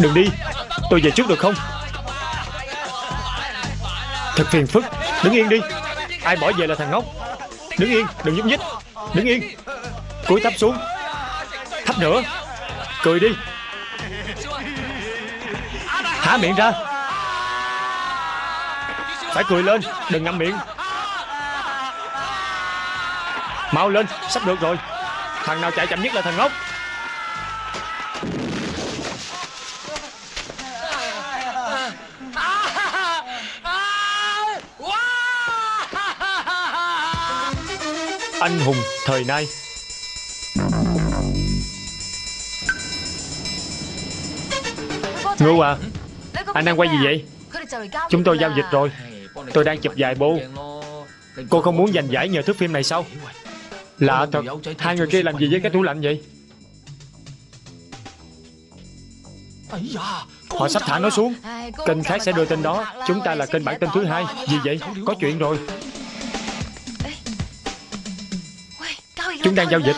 Đừng đi. Tôi về trước được không? Thật phiền phức. Đứng yên đi. Ai bỏ về là thằng ngốc. Đứng yên, Đừng nhúc nhích. Đứng yên. Cúi thấp xuống. Thấp nữa. Cười đi. Há miệng ra. Phải cười lên. Đừng ngậm miệng. Mau lên. Sắp được rồi. Thằng nào chạy chậm nhất là thằng ngốc. Anh hùng thời nay. Ngưu à Anh đang quay gì vậy? Chúng tôi giao dịch rồi. Tôi đang chụp vài bộ. Cô không muốn giành giải nhờ thước phim này sao? Lạ thật Hai người kia làm gì với cái tủ lạnh vậy? Họ sắp thả nó xuống. Kênh khác sẽ đưa tin đó. Chúng ta là kênh bản tin thứ hai. Gì vậy? Có chuyện rồi Chúng đang giao dịch.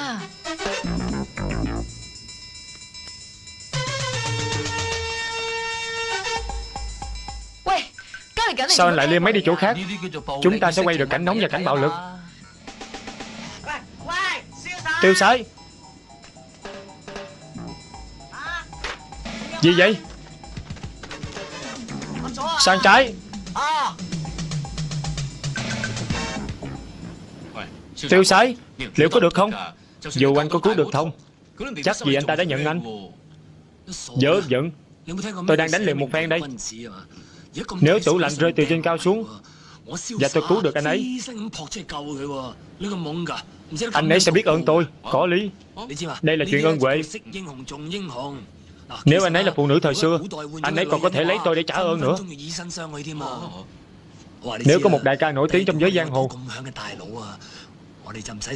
Sao anh lại liêm máy đi chỗ khác? Chúng ta sẽ quay được cảnh nóng và cảnh bạo lực. Tiêu sái. Gì vậy? Sang trái. Tiêu sái Liệu có được không? Dù anh có cứu được không, Chắc gì anh ta đã nhận anh. Dớ giận, Tôi đang đánh liều một phen đây. Nếu tủ lạnh rơi từ trên cao xuống Và tôi cứu được anh ấy Anh ấy sẽ biết ơn tôi. Có lý. Đây là chuyện ơn huệ. Nếu anh ấy là phụ nữ thời xưa Anh ấy còn có thể lấy tôi để trả ơn nữa. Nếu có một đại ca nổi tiếng trong giới giang hồ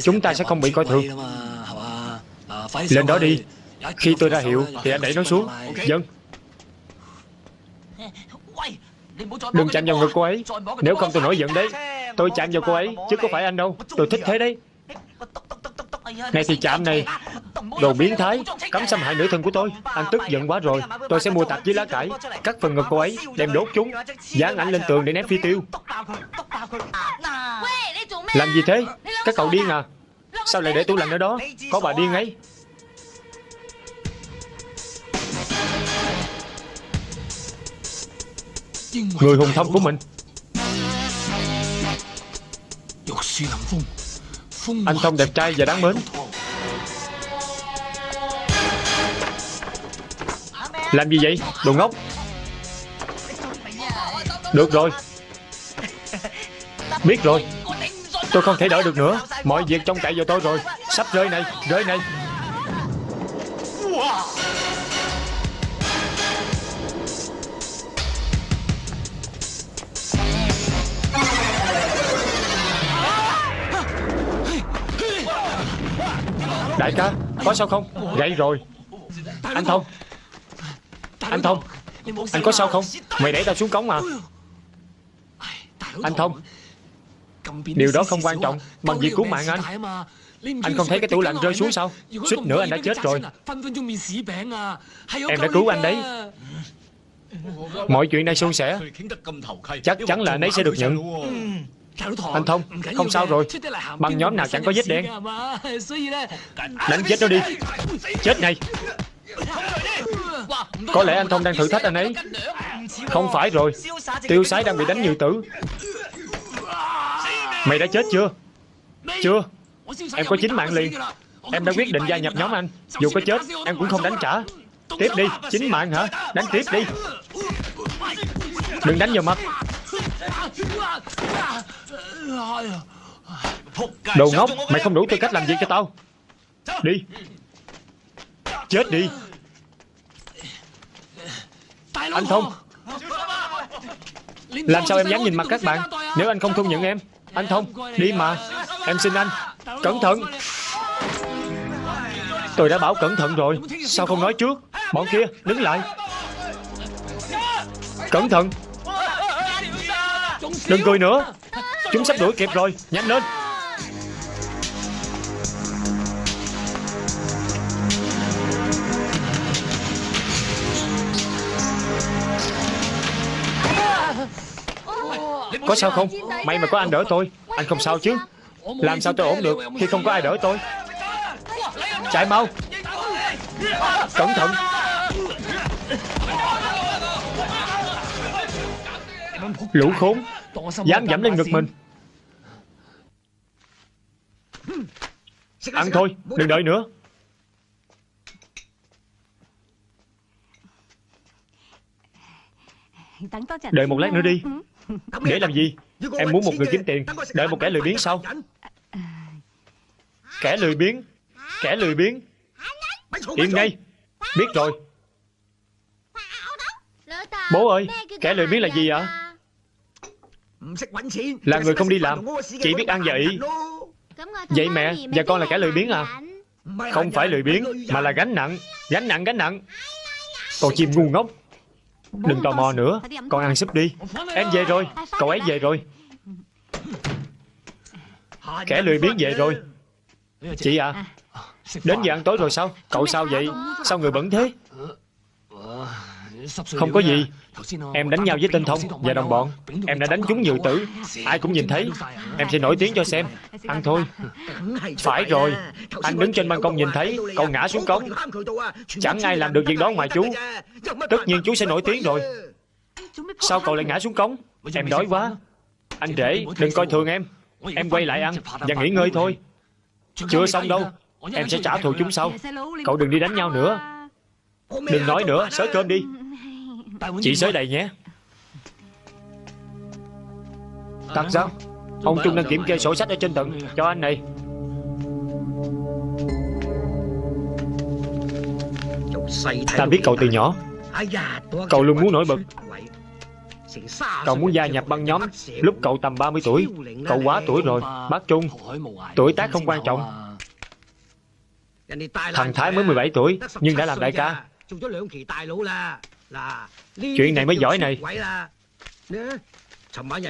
Chúng ta sẽ không bị coi thường. Lên đó đi. Khi tôi ra hiệu thì anh đẩy nó xuống. Dân Đừng chạm vào ngực cô ấy. Nếu không tôi nổi giận đấy Tôi chạm vào cô ấy Chứ có phải anh đâu. Tôi thích thế đấy này thì chạm này, Đồ biến thái Cấm xâm hại nữ thân của tôi. Anh tức giận quá rồi. Tôi sẽ mua tạp chí lá cải. Cắt phần ngực cô ấy Đem đốt chúng, Dán ảnh lên tường để ném phi tiêu. Làm gì thế? Các cậu điên à? Sao lại để tủ lạnh ở đó? Có bà điên ấy. Người hùng thông của mình. Anh Thông đẹp trai và đáng mến. Làm gì vậy? Đồ ngốc. Được rồi. Biết rồi. Tôi không thể đợi được nữa. Mọi việc trông cậy vào tôi rồi. Sắp rơi này Rơi này Đại ca Có sao không? Gãy rồi. Anh Thông. Anh Thông. Anh có sao không? Mày đẩy tao xuống cống mà. Anh Thông. Điều đó không quan trọng. Bằng việc cứu mạng anh. Anh không thấy cái tủ lạnh rơi xuống sao? Suýt nữa anh đã chết rồi. Em đã cứu anh đấy. Mọi chuyện đang suôn sẻ. Chắc chắn là anh ấy sẽ được nhận Anh Thông Không sao rồi. Bằng nhóm nào chẳng có vết đen. Đánh chết nó đi. Chết này Có lẽ anh Thông đang thử thách anh ấy. Không phải rồi. Tiêu sái đang bị đánh như tử. Mày đã chết chưa? Chưa. Em có chín mạng liền. Em đã quyết định gia nhập nhóm anh. Dù có chết em cũng không đánh trả. Tiếp đi. Chín mạng hả? Đánh tiếp đi. Đừng đánh vào mặt Đồ ngốc Mày không đủ tư cách làm việc cho tao. Đi. Chết đi. Anh Thông Làm sao em dám nhìn mặt các bạn? Nếu anh không thu nhận em Anh Thông Đi mà. Em xin anh. Cẩn thận. Tôi đã bảo cẩn thận rồi. Sao không nói trước? Bọn kia đứng lại. Cẩn thận. Đừng cười nữa Chúng sắp đuổi kịp rồi. Nhanh lên. Có sao không? May mà có anh đỡ tôi. Anh không sao chứ. Làm sao tôi ổn được Khi không có ai đỡ tôi? Chạy mau. Cẩn thận. Lũ khốn. Dám dẫm lên ngực mình. Ăn thôi Đừng đợi nữa. Đợi một lát nữa đi. Để làm gì? Em muốn một người kiếm tiền. Đợi một kẻ lười biếng sao? Kẻ lười biếng. Kẻ lười biếng. Im ngay. Biết rồi. Bố ơi Kẻ lười biếng là gì ạ Là người không đi làm. Chỉ biết ăn và Vậy mẹ Và con là kẻ lười biếng à Không phải lười biếng Mà là gánh nặng Gánh nặng gánh nặng Con chim ngu ngốc Đừng tò mò nữa Con ăn súp đi Em về rồi Cậu ấy về rồi Kẻ lười biếng về rồi Chị à Đến giờ ăn tối rồi sao Cậu sao vậy Sao người bẩn thế Không có gì. Em đánh nhau với tên Thông và đồng bọn. Em đã đánh chúng nhiều tử. Ai cũng nhìn thấy. Em sẽ nổi tiếng cho xem. Ăn thôi. Phải rồi. Anh đứng trên ban công nhìn thấy Cậu ngã xuống cống. Chẳng ai làm được việc đó ngoài chú. Tất nhiên chú sẽ nổi tiếng rồi. Sao cậu lại ngã xuống cống? Em đói quá. Anh rể đừng coi thường em. Em quay lại ăn Và nghỉ ngơi thôi. Chưa xong đâu. Em sẽ trả thù chúng sau Cậu đừng đi đánh nhau nữa Đừng nói nữa Sới cơm đi Chị sới đầy nhé. Thật sao Ông Trung đang kiểm kê sổ sách ở trên tận Cho anh này. Ta biết cậu từ nhỏ. Cậu luôn muốn nổi bật. Cậu muốn gia nhập băng nhóm Lúc cậu tầm 30 tuổi. Cậu quá tuổi rồi. Bác Trung Tuổi tác không quan trọng. Thằng Thái mới 17 tuổi Nhưng đã làm đại ca Chuyện này mới giỏi này.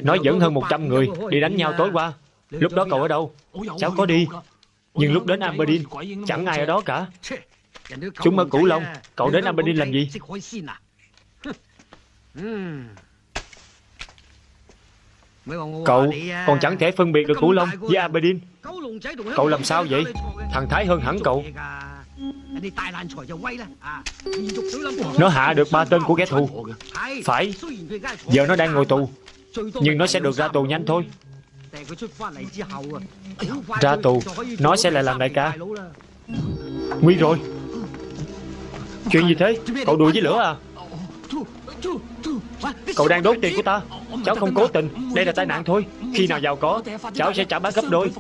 Nói dẫn hơn 100 người Đi đánh nhau tối qua Lúc đó cậu ở đâu? Cháu có đi. Nhưng lúc đến Aberdeen Chẳng ai ở đó cả. Chúng ở Cửu Long Cậu đến Aberdeen làm gì? Cậu còn chẳng thể phân biệt được Cửu Long với Aberdeen. Cậu làm sao vậy? Thằng Thái hơn hẳn cậu Nó hạ được ba tên của kẻ thù Phải Giờ nó đang ngồi tù Nhưng nó sẽ được ra tù nhanh thôi Ra tù Nó sẽ lại làm đại ca Nguy rồi Chuyện gì thế Cậu đùa với lửa à Cậu đang đốt tiền của ta Cháu không cố tình Đây là tai nạn thôi Khi nào giàu có Cháu sẽ trả bác gấp đôi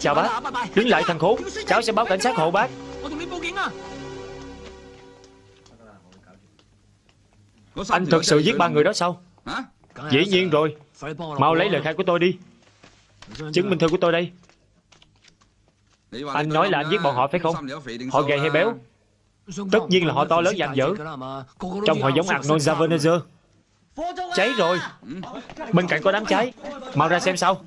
Chào bác Đứng lại thằng khốn Cháu sẽ báo cảnh sát hộ bác Anh thật sự giết ba người đó sao? Dĩ nhiên rồi. Mau lấy lời khai của tôi đi. Chứng minh thư của tôi đây. Anh nói là anh giết bọn họ phải không? Họ gầy hay béo? Tất nhiên là họ to lớn dàn dở Trông họ giống Arnold Schwarzenegger Cháy rồi. Bên cạnh có đám cháy. Mau ra xem sao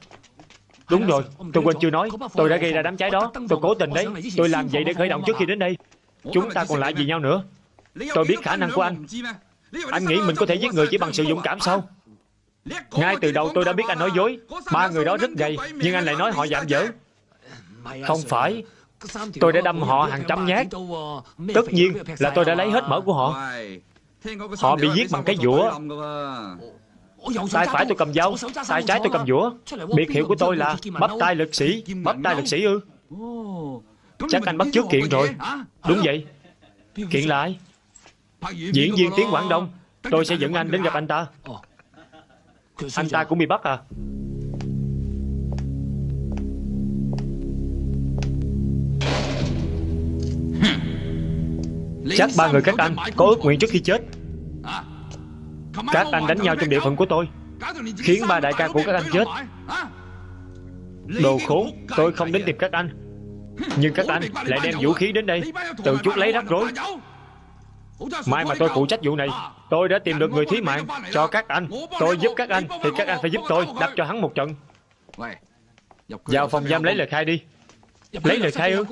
Đúng rồi Tôi quên chưa nói Tôi đã gây ra đám cháy đó. Tôi cố tình đấy Tôi làm vậy để khởi động trước khi đến đây. Chúng ta còn lại gì nhau nữa. Tôi biết khả năng của anh. Anh nghĩ mình có thể giết người chỉ bằng sự dũng cảm sao? Ngay từ đầu tôi đã biết anh nói dối Ba người đó rất gầy Nhưng anh lại nói họ giảm dở. Không phải. Tôi đã đâm họ hàng trăm nhát. Tất nhiên là tôi đã lấy hết mỡ của họ. Họ bị giết bằng cái dũa Tay phải tôi. cầm dao. Tay trái tôi cầm dũa. Biệt hiệu của tôi là bắp tay lực sĩ Bắp tay lực sĩ ư. Chắc anh bắt trước kiện rồi. Đúng vậy. Kiện là ai Diễn viên tiếng Quảng Đông. Tôi sẽ dẫn anh đến gặp anh ta. Anh ta cũng bị bắt à. Chắc ba người các anh có ước nguyện trước khi chết Các anh đánh nhau trong địa phận của tôi. Khiến ba đại ca của các anh chết. Đồ khốn Tôi không đến tìm các anh. Nhưng các anh lại đem vũ khí đến đây. Tự chút lấy rắc rối Mai mà tôi phụ trách vụ này Tôi đã tìm được người thí mạng Cho các anh. Tôi giúp các anh Thì các anh phải giúp tôi Đập cho hắn một trận. Vào phòng giam lấy lời khai đi. Lấy lời khai ư?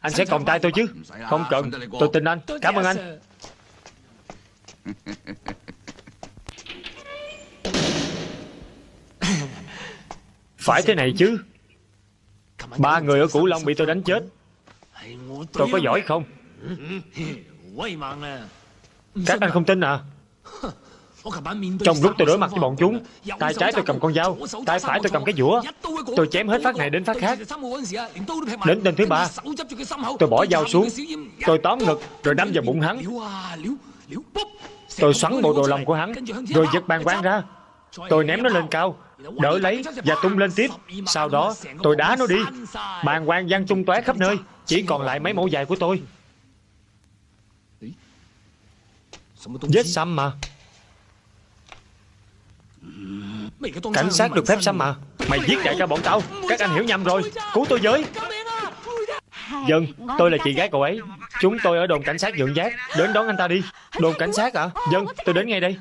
Anh sẽ còng tay tôi chứ. Không cần. Tôi tin anh. Cảm ơn anh Phải thế này chứ. Ba người ở Cửu Long bị tôi đánh chết. Tôi có giỏi không? Các anh không tin à? Trong lúc tôi đối mặt với bọn chúng Tay trái tôi cầm con dao Tay phải tôi cầm cái dũa. Tôi chém hết phát này đến phát khác. Đến tên thứ ba. Tôi bỏ dao xuống. Tôi tóm ngực Rồi đâm vào bụng hắn. Tôi xoắn bộ đồ lòng của hắn Rồi giật bàn quang ra. Tôi ném nó lên cao Đỡ lấy và tung lên tiếp. Sau đó tôi đá nó đi. Bàn quang văng tung tóe khắp nơi. Chỉ còn lại mấy mẫu dài của tôi. Vết xăm mà. Cảnh sát được phép xăm mà. Mày giết đại ca bọn tao. Các anh hiểu nhầm rồi. Cứu tôi với. Dân, tôi là chị gái cậu ấy. Chúng tôi ở đồn cảnh sát dưỡng giác. Đến đón anh ta đi. Đồn cảnh sát à? Dân, tôi đến ngay đây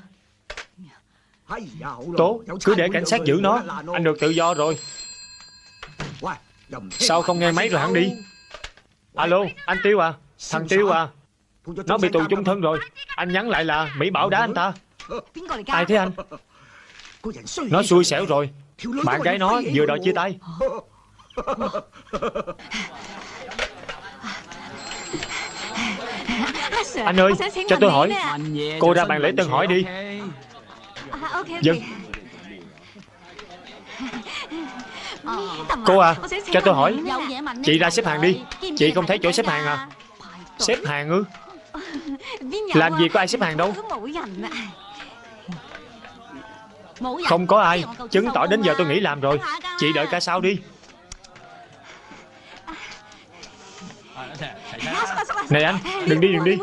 Tốt, cứ để cảnh sát giữ nó. Anh được tự do rồi. Sao không nghe máy rồi hắn đi? Alo, anh Tiêu à Thằng Tiêu à. Nó bị tù chung thân rồi. Anh nhắn lại là Mỹ Bảo đá anh ta. Ai thế anh? Nó xui xẻo rồi. Bạn gái nó vừa đòi chia tay. Anh ơi, cho tôi hỏi. Cô ra bàn lễ tân hỏi đi Dân Cô à, cho tôi hỏi Chị ra xếp hàng đi Chị không thấy chỗ xếp hàng à Xếp hàng ư Làm gì có ai xếp hàng đâu Không có ai Chứng tỏ đến giờ tôi nghỉ làm rồi Chị đợi cả sau đi Này anh, đừng đi đừng đi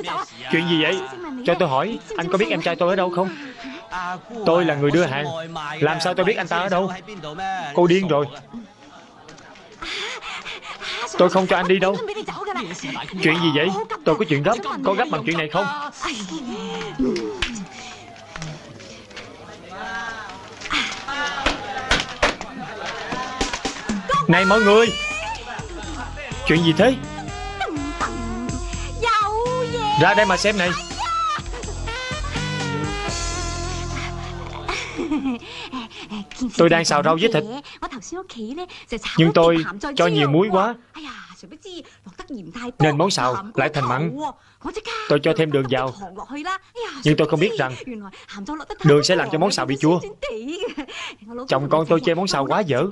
Chuyện gì vậy Cho tôi hỏi, anh có biết em trai tôi ở đâu không Tôi là người đưa hàng. Làm sao tôi biết anh ta ở đâu? Cô điên rồi. Tôi không cho anh đi đâu. Chuyện gì vậy? Tôi có chuyện gấp. Có gấp bằng chuyện này không? Này mọi người. Chuyện gì thế? Ra đây mà xem này. Tôi đang xào rau với thịt. Nhưng tôi cho nhiều muối quá. Nên món xào lại thành mặn. Tôi cho thêm đường vào. Nhưng tôi không biết rằng Đường sẽ làm cho món xào bị chua. Chồng con tôi chê món xào quá dở.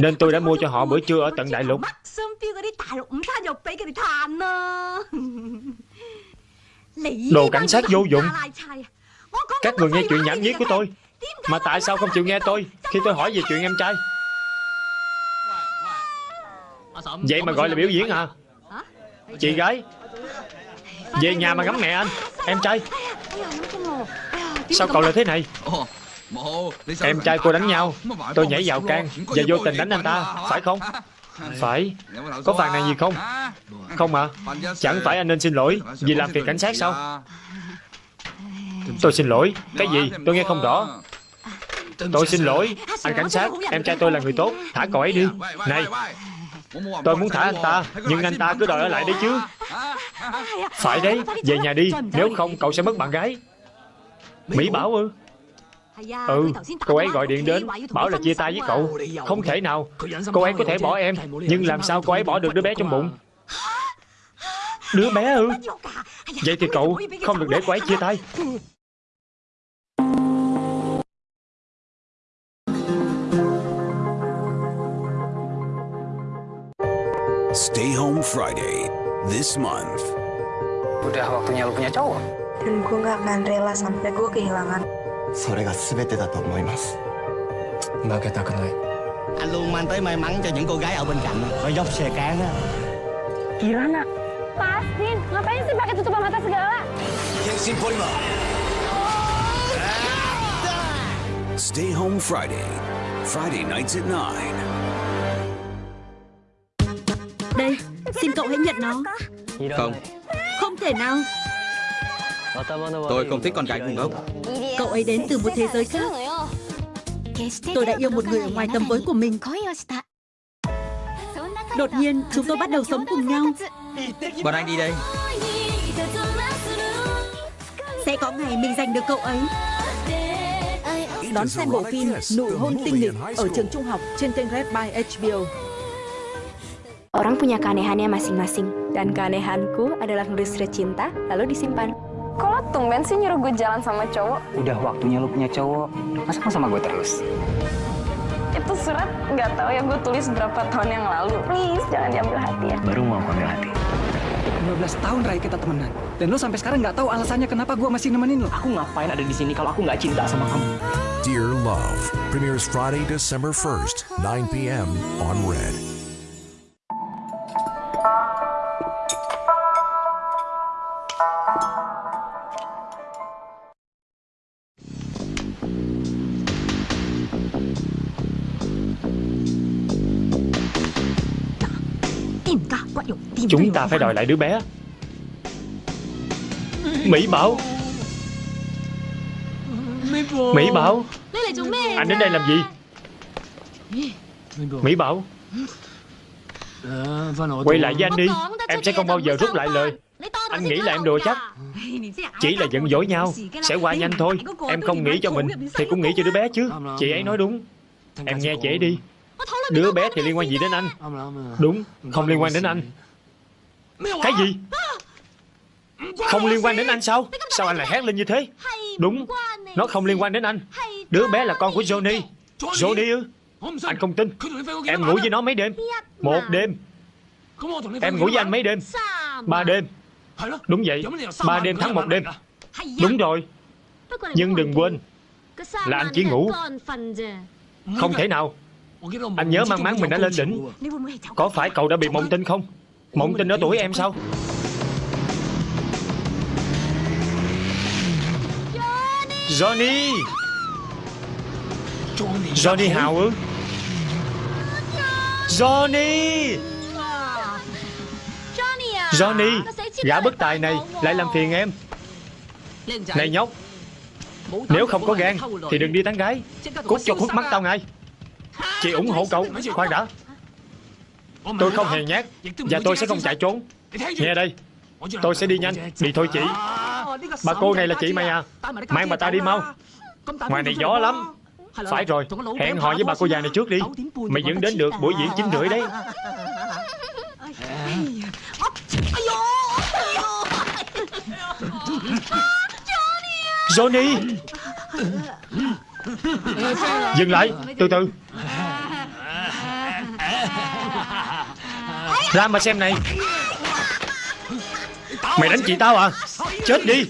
Nên tôi đã mua cho họ bữa trưa ở tận Đại Lục. Đồ cảnh sát vô dụng Các người nghe chuyện nhảm nhí của tôi. Mà tại sao không chịu nghe tôi? Khi tôi hỏi về chuyện em trai. Vậy mà gọi là biểu diễn à Chị gái Về nhà mà ngắm mẹ anh. Em trai. Sao cậu lại thế này? Em trai cô đánh nhau. Tôi nhảy vào can Và vô tình đánh anh ta. Phải không? Phải. Có phàn này gì không? Không à. Chẳng phải anh nên xin lỗi Vì làm phiền cảnh sát sao Tôi xin lỗi. Cái gì? Tôi nghe không rõ. Tôi xin lỗi. Anh cảnh sát, Em trai tôi là người tốt. Thả cậu ấy đi. Này, Tôi muốn thả anh ta, Nhưng anh ta cứ đòi ở lại đấy chứ. Phải đấy, Về nhà đi. Nếu không, cậu sẽ mất bạn gái. Mỹ Bảo ư? Ừ Cô ấy gọi điện đến, Bảo là chia tay với cậu. Không thể nào. Cô ấy có thể bỏ em, Nhưng làm sao cô ấy bỏ được đứa bé trong bụng? Đứa bé ư Vậy thì cậu không được để cô ấy chia tay Stay Home Friday this month. Udah waktunya lu punya cowok. Dan gue gak akan rela sampai gue kehilangan. それが全てだと思います負けたくない Anh luôn mang tới may mắn cho những cô gái ở bên cạnh Có dốc xe cán á Pasin, ngapain sih pakai tutupan mata segala? Stay Home Friday Friday nights at 9. Đây, xin cậu hãy nhận nó. Không, Không thể nào. tôi không thích con gái ngu ngốc. Cậu ấy đến từ một thế giới khác. Tôi đã yêu một người ở ngoài tầm với của mình. Đột nhiên, chúng tôi bắt đầu sống cùng nhau. Bọn anh đi đây. Sẽ có ngày mình giành được cậu ấy. Đón xem bộ phim Nụ hôn tinh nghịch ở trường trung học trên kênh Red by HBO. Orang punya keanehannya masing-masing. Dan keanehanku adalah nulis surat cinta, lalu disimpan. Kok lo tumben sih nyuruh gue jalan sama cowok? Udah waktunya lu punya cowok. Masa sama gue terus? Itu surat nggak tahu ya gue tulis berapa tahun yang lalu. Please, jangan diambil hati ya. Baru mau ambil hati. 12 tahun Rai kita temenan. Dan lo sampai sekarang nggak tahu alasannya kenapa gua masih nemenin lo. Aku ngapain ada di sini kalau aku nggak cinta sama kamu? Dear Love premieres Friday, December 1st, 9 p.m. on Red. Chúng ta phải đòi lại đứa bé. Mỹ Bảo. Mỹ Bảo. Anh đến đây làm gì? Mỹ Bảo. Quay lại với anh đi. Em sẽ không bao giờ rút lại lời. Anh nghĩ là em đùa chắc. Chỉ là giận dỗi nhau. Sẽ qua nhanh thôi. Em không nghĩ cho mình Thì cũng nghĩ cho đứa bé chứ. Chị ấy nói đúng. Em nghe chị ấy đi. Đứa bé thì liên quan gì đến anh? Đúng Không liên quan đến anh Cái gì? Không liên quan đến anh sao? Sao anh lại hét lên như thế? Đúng Nó không liên quan đến anh. Đứa bé là con của Johnny. Johnny. Ư? Anh không tin. Em ngủ với nó mấy đêm. Một đêm. Em ngủ với anh mấy đêm. Ba đêm. Đúng vậy. Ba đêm tháng một đêm. Đúng rồi. Nhưng đừng quên Là anh chỉ ngủ Không thể nào. Anh nhớ mang máng mình đã lên đỉnh. Có phải cậu đã bị mộng tinh không Mộng tinh ở tuổi em sao? Johnny! Johnny Hào ư? Johnny! Johnny Gã bất tài này lại làm phiền em. Này nhóc Nếu không có gan Thì đừng đi tán gái. Cút cho khuất mắt tao ngay. Chị ủng hộ cậu Khoan đã Tôi không hề nhát Và tôi sẽ không chạy trốn. Nghe đây. Tôi sẽ đi nhanh Đi thôi chị Bà cô này là chị mày à Mang bà ta đi mau. Ngoài này gió lắm. Phải rồi. Hẹn hò với bà cô già này trước đi. Mày vẫn đến được buổi diễn chín rưỡi đấy. Johnny! Dừng lại. Từ từ Ra mà xem này. Mày đánh chị tao à? Chết đi.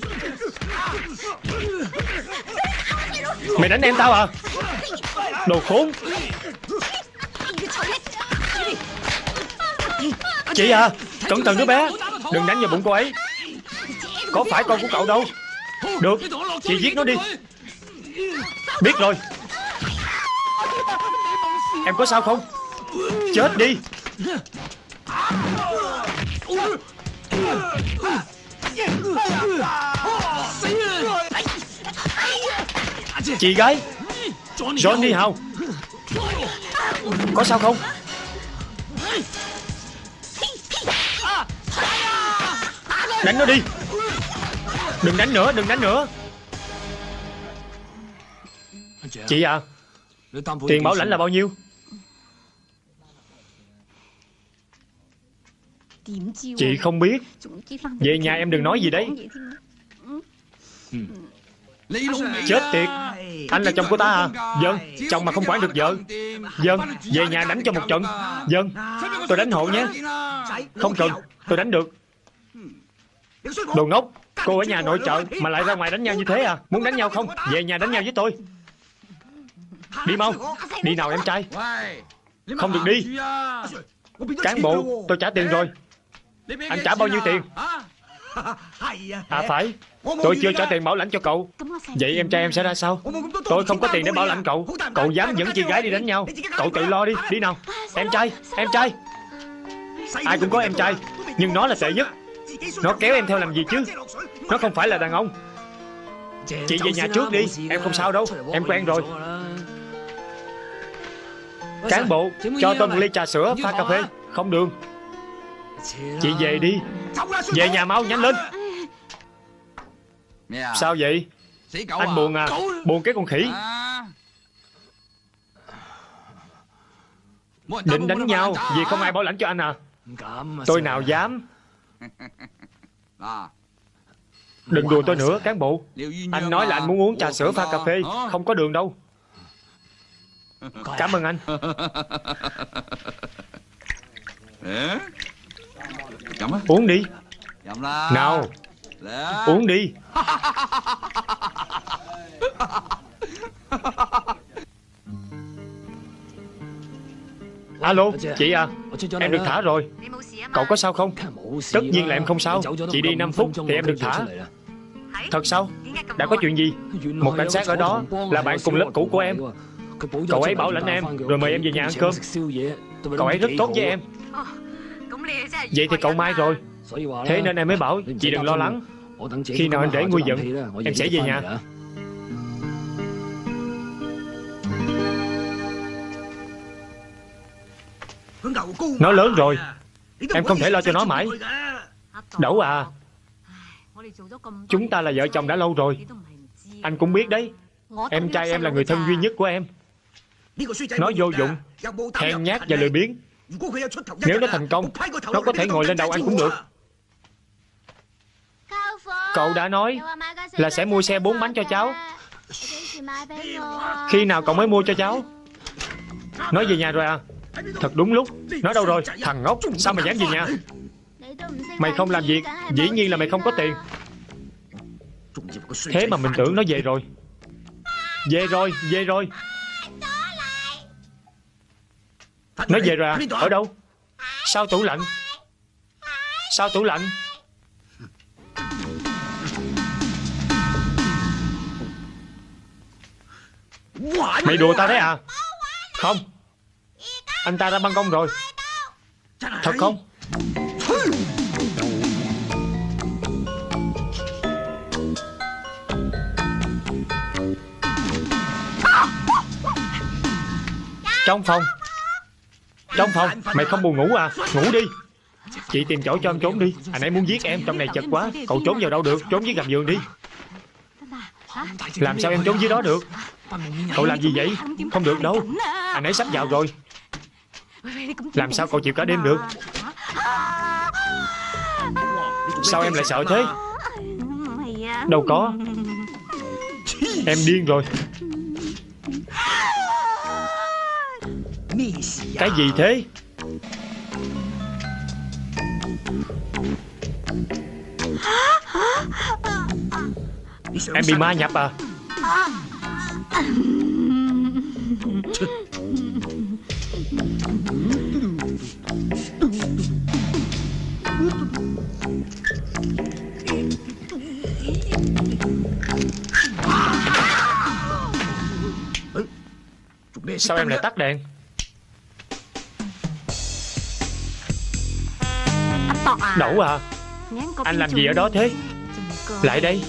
Mày đánh em tao à? Đồ khốn. Chị à Cẩn thận đứa bé. Đừng đánh vào bụng cô ấy. Có phải con của cậu đâu? Được, Chị giết nó đi. Biết rồi. Em có sao không? Chết đi. Chị gái Johnny Hào. Có sao không? Đánh nó đi. Đừng đánh nữa đừng đánh nữa. Chị à Tiền bảo lãnh là bao nhiêu Chị không biết. Về nhà em đừng nói gì đấy. Chết tiệt. Anh là chồng của ta à? Vâng Chồng mà không quản được vợ. Vâng Về nhà đánh cho một trận Vâng. Tôi đánh hộ nhé. Không cần Tôi đánh được. Đồ ngốc Cô ở nhà nội trợ Mà lại ra ngoài đánh nhau như thế à? Muốn đánh nhau không? Về nhà đánh nhau với tôi. Đi mau. Đi nào em trai. Không được đi. Cán bộ Tôi trả tiền rồi Anh trả bao nhiêu tiền? À phải. Tôi chưa trả tiền bảo lãnh cho cậu. Vậy em trai em sẽ ra sao? Tôi không có tiền để bảo lãnh cậu. Cậu dám dẫn chị gái đi đánh nhau. Cậu tự lo đi. Đi nào. Em trai Em trai. Ai cũng có em trai. Nhưng nó là tệ nhất. Nó kéo em theo làm gì chứ? Nó không phải là đàn ông. Chị về nhà trước đi. Em không sao đâu. Em quen rồi. Cán bộ Cho tôi một ly trà sữa pha cà phê Không đường Chị về đi. Về nhà mau, nhanh lên. Sao vậy? Anh buồn à? Buồn cái con khỉ. Định đánh nhau, Vì không ai bảo lãnh cho anh à? Tôi nào dám? Đừng đùa tôi nữa, cán bộ. Anh nói là anh muốn uống trà sữa pha cà phê, Không có đường đâu. Cảm ơn anh. Uống đi. Nào. Uống đi. Alo chị à? Em được thả rồi. Cậu có sao không? Tất nhiên là em không sao. Chị đi 5 phút thì em được thả. Thật sao? Đã có chuyện gì? Một cảnh sát ở đó Là bạn cùng lớp cũ của em. Cậu ấy bảo lãnh em Rồi mời em về nhà ăn cơm. Cậu ấy rất tốt với em Vậy thì cậu mai rồi. Thế nên em mới bảo Chị đừng lo lắng. Khi nào anh để nguôi giận Em sẽ về nhà. Nó lớn rồi. Em không thể lo cho nó mãi. Đậu à Chúng ta là vợ chồng đã lâu rồi. Anh cũng biết đấy. Em trai em là người thân duy nhất của em. Nó vô dụng Hèn nhát và lười biếng Nếu nó thành công Nó có thể ngồi lên đầu anh cũng được. Cậu đã nói Là sẽ mua xe bốn bánh cho cháu. Khi nào cậu mới mua cho cháu? Nói về nhà rồi à? Thật đúng lúc. Nói đâu rồi? Thằng ngốc Sao mày dám về nhà? Mày không làm việc. Dĩ nhiên là mày không có tiền. Thế mà mình tưởng nó về rồi. Về rồi Về rồi Nó về rồi à Ở đâu? Sao tủ lạnh? Sao tủ lạnh? Mày đùa tao đấy à? Không. Anh ta ra ban công rồi. Thật không? Trong phòng trong phòng Mày không buồn ngủ à? Ngủ đi. Chị tìm chỗ cho em trốn đi. Anh ấy muốn giết em, Trong này chật quá. Cậu trốn vào đâu được? Trốn dưới gầm giường đi. Làm sao em trốn dưới đó được? Cậu làm gì vậy? Không được đâu. Anh ấy sắp vào rồi. Làm sao cậu chịu cả đêm được? Sao em lại sợ thế? Đâu có. Em điên rồi. Cái gì thế? Em bị ma nhập à? Sao em lại tắt đèn? Đậu à? Anh làm gì ở đó thế? Lại đây.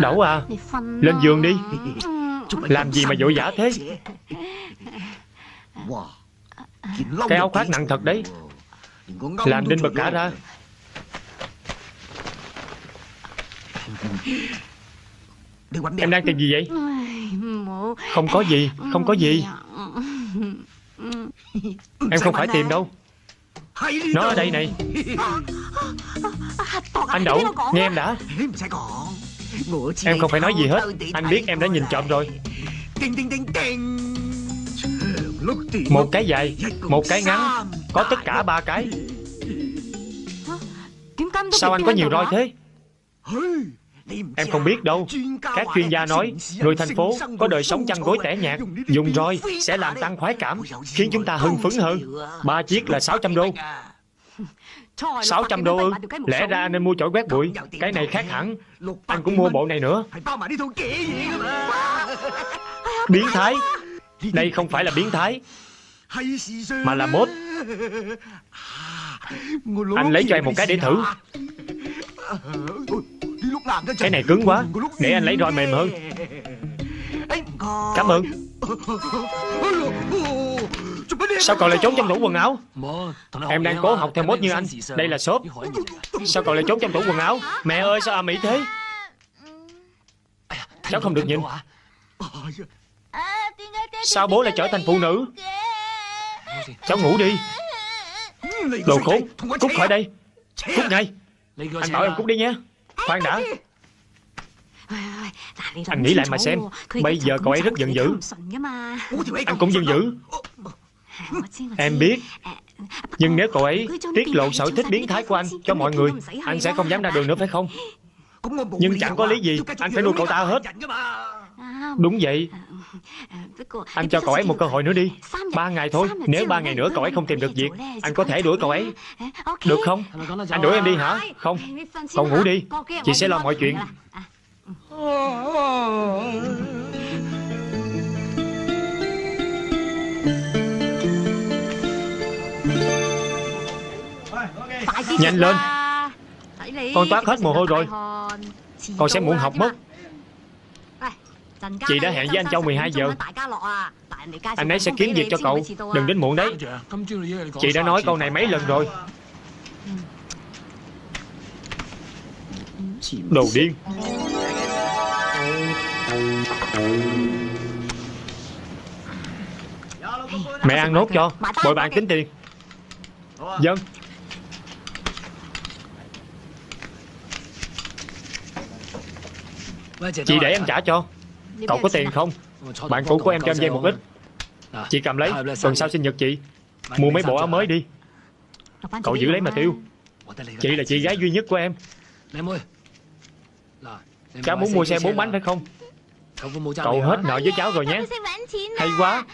Đậu à? Lên giường đi. Làm gì mà vội vã thế? Cái áo khoác nặng thật đấy. Làm đinh bật cả ra. Em đang tìm gì vậy? Không có gì Không có gì Em không phải tìm đâu. Nó ở đây này. Anh Đậu Nghe em đã. Em không phải nói gì hết. Anh biết em đã nhìn trộm rồi. Một cái dài Một cái ngắn Có tất cả ba cái. Sao anh có nhiều roi thế Em không biết đâu. Các chuyên gia nói Người thành phố có đời sống chăn gối tẻ nhạt Dùng roi sẽ làm tăng khoái cảm Khiến chúng ta hưng phấn hơn. Ba chiếc là 600 đô. 600 đô ư Lẽ ra anh nên mua chổi quét bụi. Cái này khác hẳn. Anh cũng mua bộ này nữa. Biến thái. Đây không phải là biến thái. Mà là mốt. Anh lấy cho em một cái để thử Cái này cứng quá. Để anh lấy roi mềm hơn. Cảm ơn. Sao cậu lại trốn trong tủ quần áo? Em đang cố học theo mốt như anh. Đây là shop. Sao cậu lại trốn trong tủ quần áo? Mẹ ơi sao ầm ĩ thế? Cháu không được nhìn. Sao bố lại trở thành phụ nữ? Cháu ngủ đi. Đồ khốn. Cút khỏi đây. Cút ngay. Anh bảo em cút đi nhé Khoan đã. Anh nghĩ lại mà xem. Bây giờ cậu ấy rất giận dữ. Anh cũng giận dữ. Em biết. Nhưng nếu cậu ấy tiết lộ sở thích biến thái của anh cho mọi người Anh sẽ không dám ra đường nữa phải không? Nhưng chẳng có lý gì Anh phải nuôi cậu ta hết. Đúng vậy Anh cho cậu ấy một cơ hội nữa đi. Ba ngày thôi Nếu ba ngày nữa cậu ấy không tìm được việc Anh có thể đuổi cậu ấy. Được không? Anh đuổi em đi hả? Không. Cậu ngủ đi. Chị sẽ lo mọi chuyện. Nhanh lên. Con toát hết mồ hôi rồi. Con sẽ muộn học mất Chị đã hẹn với anh Châu 12 giờ. Anh ấy sẽ kiếm việc cho cậu. Đừng đến muộn đấy. Chị đã nói câu này mấy lần rồi. Đồ điên. Mẹ ăn nốt cho. Bội bạn tính tiền. Dân. Chị để em trả cho Cậu có tiền không Bạn cũ của em cho em vay một ít Chị cầm lấy Tuần sau sinh nhật chị Mua mấy bộ áo mới đi Cậu giữ lấy mà tiêu Chị là chị gái duy nhất của em Cháu muốn mua xe bốn bánh phải không Cậu hết nợ với cháu rồi nhé Hay quá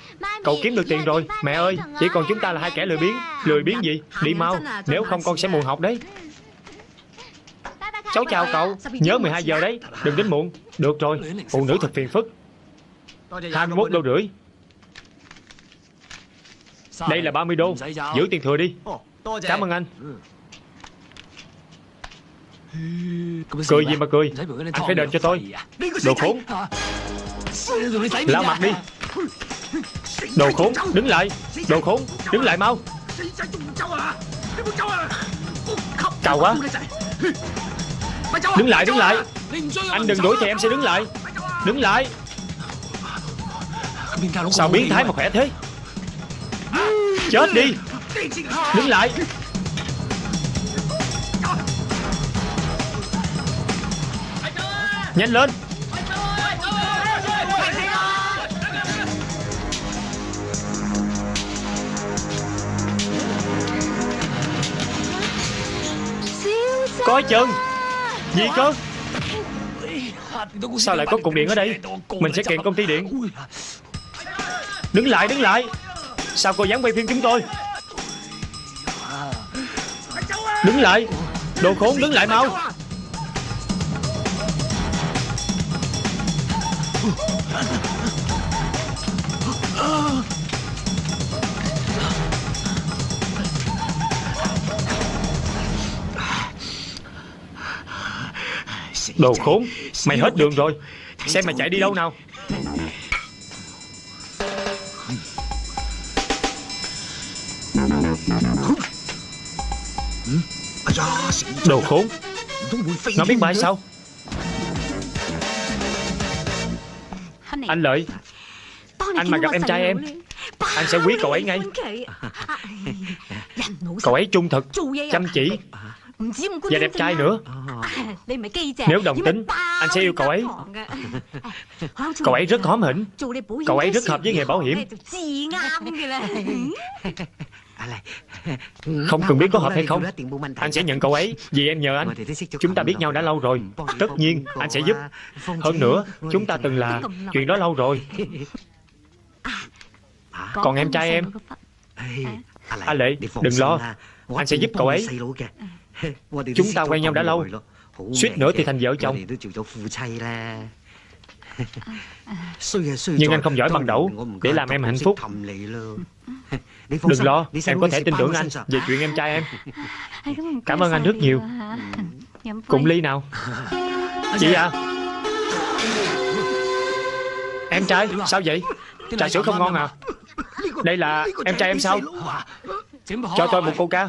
Cậu kiếm được tiền rồi Mẹ ơi Chỉ còn chúng ta là hai kẻ lười biếng Lười biếng gì Đi mau Nếu không con sẽ muộn học đấy Cháu chào cậu Nhớ 12 giờ đấy Đừng đến muộn Được rồi Phụ nữ thật phiền phức. 21 đô rưỡi. Đây là 30 đô. Giữ tiền thừa đi. Cảm ơn anh. Cười gì mà cười? Anh phải đền cho tôi. Đồ khốn. Lao mặt đi. Đồ khốn Đứng lại. Đồ khốn Đứng lại mau. Cao quá Đứng lại đứng lại. Anh đừng đuổi thì em sẽ đứng lại. Đứng lại. Sao biến thái mà. khỏe thế? Chết đi. Đứng lại. Nhanh lên. Coi chừng Gì cơ? Sao lại có cục điện ở đây? Mình sẽ kiện công ty điện. Đứng lại đứng lại. Sao cô dám quay phim chúng tôi? Đứng lại. Đồ khốn đứng lại mau Đồ khốn Mày hết đường rồi. Xem mày chạy. đi đâu nào. Đồ khốn. Nó biết bay sao? Anh Lợi. Anh mà gặp em trai em Anh sẽ quý cậu ấy ngay. Cậu ấy trung thực Chăm chỉ Và đẹp trai nữa。Nếu đồng tính Anh sẽ yêu cậu ấy。Cậu ấy rất hóm hỉnh。Cậu ấy rất hợp với nghề bảo hiểm。Không cần biết có hợp hay không Anh sẽ nhận cậu ấy Vì em nhờ anh Chúng ta biết nhau đã lâu rồi. Tất nhiên anh sẽ giúp. Hơn nữa Chúng ta từng là Chuyện đó lâu rồi. Còn em trai em? A Lệ, đừng lo. Anh sẽ giúp cậu ấy Chúng ta quen nhau đã lâu. Suýt nữa thì thành vợ chồng. Nhưng anh không giỏi bằng đẩu Để làm em hạnh phúc. Đừng lo Em có thể tin tưởng anh. Về chuyện em trai em. Cảm ơn anh rất nhiều. Cùng ly nào. Chị à. Em trai Sao vậy? Trà sữa không ngon à? Đây là em trai em sao? Cho tôi một coca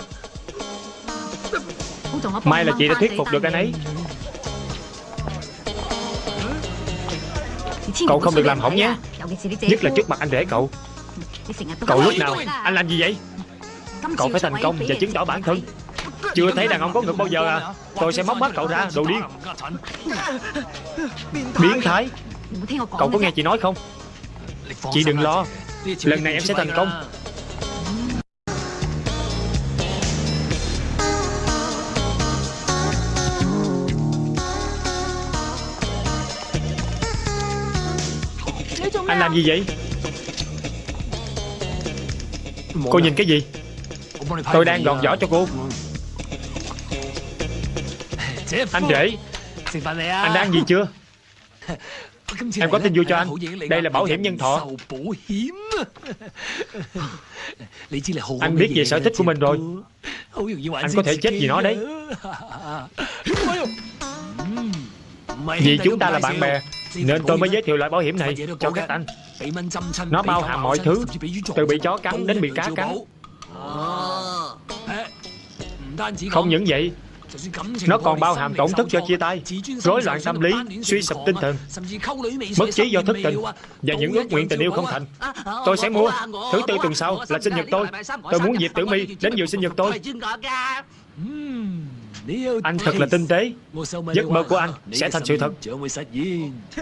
May là chị đã thuyết phục được anh ấy. Cậu không được làm hỏng nhé. Nhất là trước mặt anh rể cậu. Cậu lúc nào Anh làm gì vậy? Cậu phải thành công và chứng tỏ bản thân. Chưa thấy đàn ông có ngực bao giờ à? Tôi sẽ móc mắt cậu ra đồ điên. Biến thái. Cậu có nghe chị nói không? Chị đừng lo. Lần này em sẽ thành công làm gì vậy? Cô nhìn cái gì? Tôi đang gọt vỏ cho cô. Anh rể. Anh đang gì chưa? Em có tin vui cho anh. Đây là bảo hiểm nhân thọ. Anh biết về sở thích của mình rồi. Anh có thể chết vì nó đấy. Vì chúng ta là bạn bè Nên tôi mới giới thiệu loại bảo hiểm này. cho các anh. Nó bao hàm mọi thứ. Từ bị chó cắn đến bị cá cắn. Không những vậy nó còn bao hàm tổn thất do chia tay Rối loạn tâm lý Suy sụp tinh thần. Mất trí do thất tình. Và những ước nguyện tình yêu không thành. Tôi sẽ mua Thứ tư tuần sau là sinh nhật tôi. Tôi muốn Diệp Tử Mi đến dự sinh nhật tôi Anh thật là tinh tế. Giấc mơ của anh sẽ thành sự thật.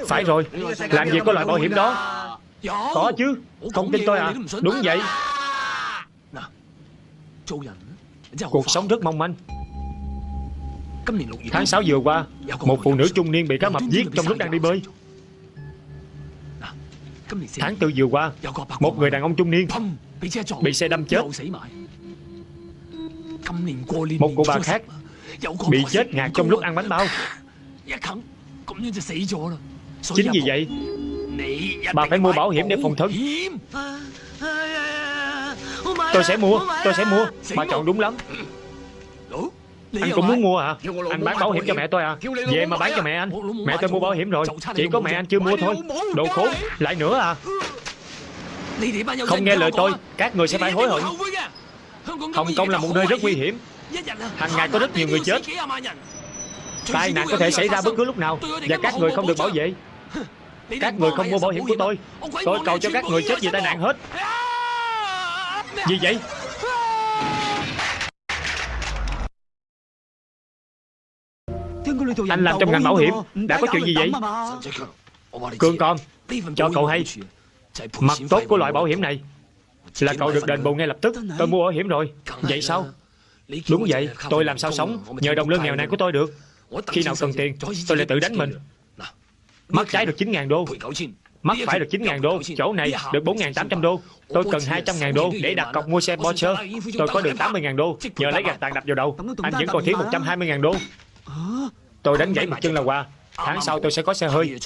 Phải rồi. Làm gì có loại bảo hiểm đó. Có chứ. Không tin tôi à. Đúng vậy. Cuộc sống rất mong manh. Tháng 6 vừa qua Một phụ nữ trung niên bị cá mập giết trong lúc đang đi bơi. Tháng 4 vừa qua Một người đàn ông trung niên Bị xe đâm chết. Một cô bà khác Bị chết ngạt trong lúc ăn bánh bao Chính vì vậy Bà phải mua bảo hiểm để phòng thân Tôi sẽ mua Tôi sẽ mua Bà chọn đúng lắm anh cũng muốn mua à Anh bán bảo hiểm cho mẹ tôi à Về mà bán cho mẹ anh Mẹ tôi mua bảo hiểm rồi Chỉ có mẹ anh chưa mua thôi Đồ khốn Lại nữa à Không nghe lời tôi Các người sẽ phải hối hận Hồng Kông là một nơi rất nguy hiểm Hàng ngày có rất nhiều người chết. Tai nạn có thể xảy ra bất cứ lúc nào Và các người không được bảo vệ. Các người không mua bảo hiểm của tôi. Tôi cầu cho các người chết vì tai nạn hết. Gì vậy? Anh làm trong ngành bảo hiểm. Đã có chuyện gì vậy? Cương con, Cho cậu hay. Mặt tốt của loại bảo hiểm này Là cậu được đền bù ngay lập tức. Tôi mua bảo hiểm rồi. Vậy sao? Đúng vậy Tôi làm sao sống Nhờ đồng lương nghèo này của tôi được Khi nào cần tiền Tôi lại tự đánh mình Mắt trái được 9.000 đô Mắt phải được 9.000 đô Chỗ này được 4.800 đô Tôi cần 200.000 đô để đặt cọc mua xe Porsche Tôi có được 80.000 đô Nhờ lấy gạt tàn đập vào đầu Anh vẫn còn thiếu 120.000 đô Tôi đánh gãy một chân là qua Tháng sau tôi sẽ có xe hơi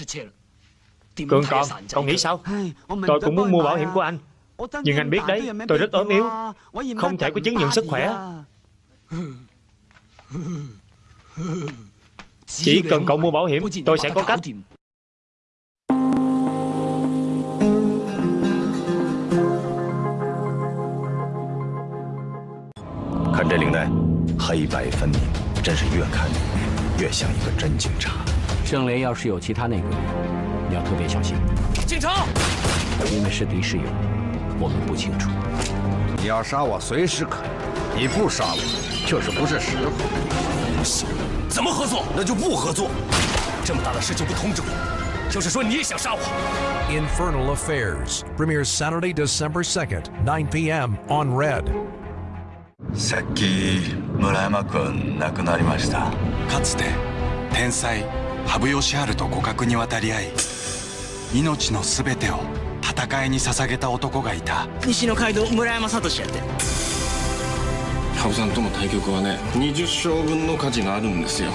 Cường con, con nghĩ sao Tôi cũng muốn mua bảo hiểm của anh Nhưng anh biết đấy, tôi rất ốm yếu Không thể có chứng nhận sức khỏe Chỉ cần cậu mua bảo hiểm Tôi sẽ có cách 看这领带，黑白分明，真是越看越像一个真警察。盛雷要是有其他内鬼，你要特别小心。警察，因为是敌是友，我们不清楚。你要杀我随时可以，你不杀我就是不是时候。不行，怎么合作？那就不合作。这么大的事就不通知我，就是说你也想杀我。Infernal Affairs premieres Saturday, December 2nd, 9 p.m. on Red. さっき村山君亡くなりましたかつて天才羽生善治と互角に渡り合い命の全てを戦いに捧げた男がいた西の街道村山聡やって羽生さんとの対局はね20勝分の価値があるんですよ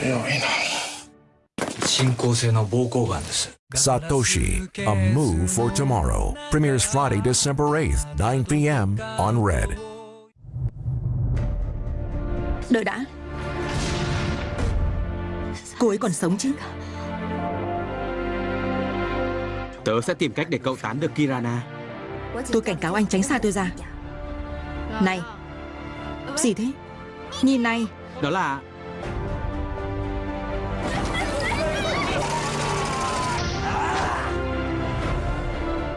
強いな進行性の膀胱がんです Satoshi, A Move for Tomorrow, premieres Friday, December 8th, 9 p.m. on Red. Đợi đã Cô ấy còn sống chứ Tớ sẽ tìm cách để cậu tán được Kirana Tôi cảnh cáo anh tránh xa tôi ra Này gì thế? Nhìn này. Đó là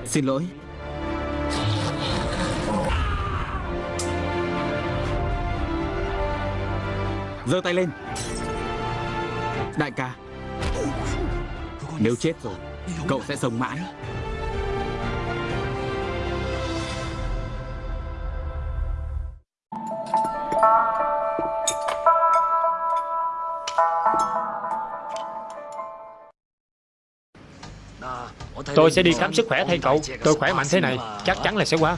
Xin lỗi. Giơ tay lên. Đại ca, Nếu chết rồi, Cậu sẽ sống mãi. Tôi sẽ đi khám sức khỏe thay cậu. Tôi khỏe mạnh thế này, Chắc chắn là sẽ qua.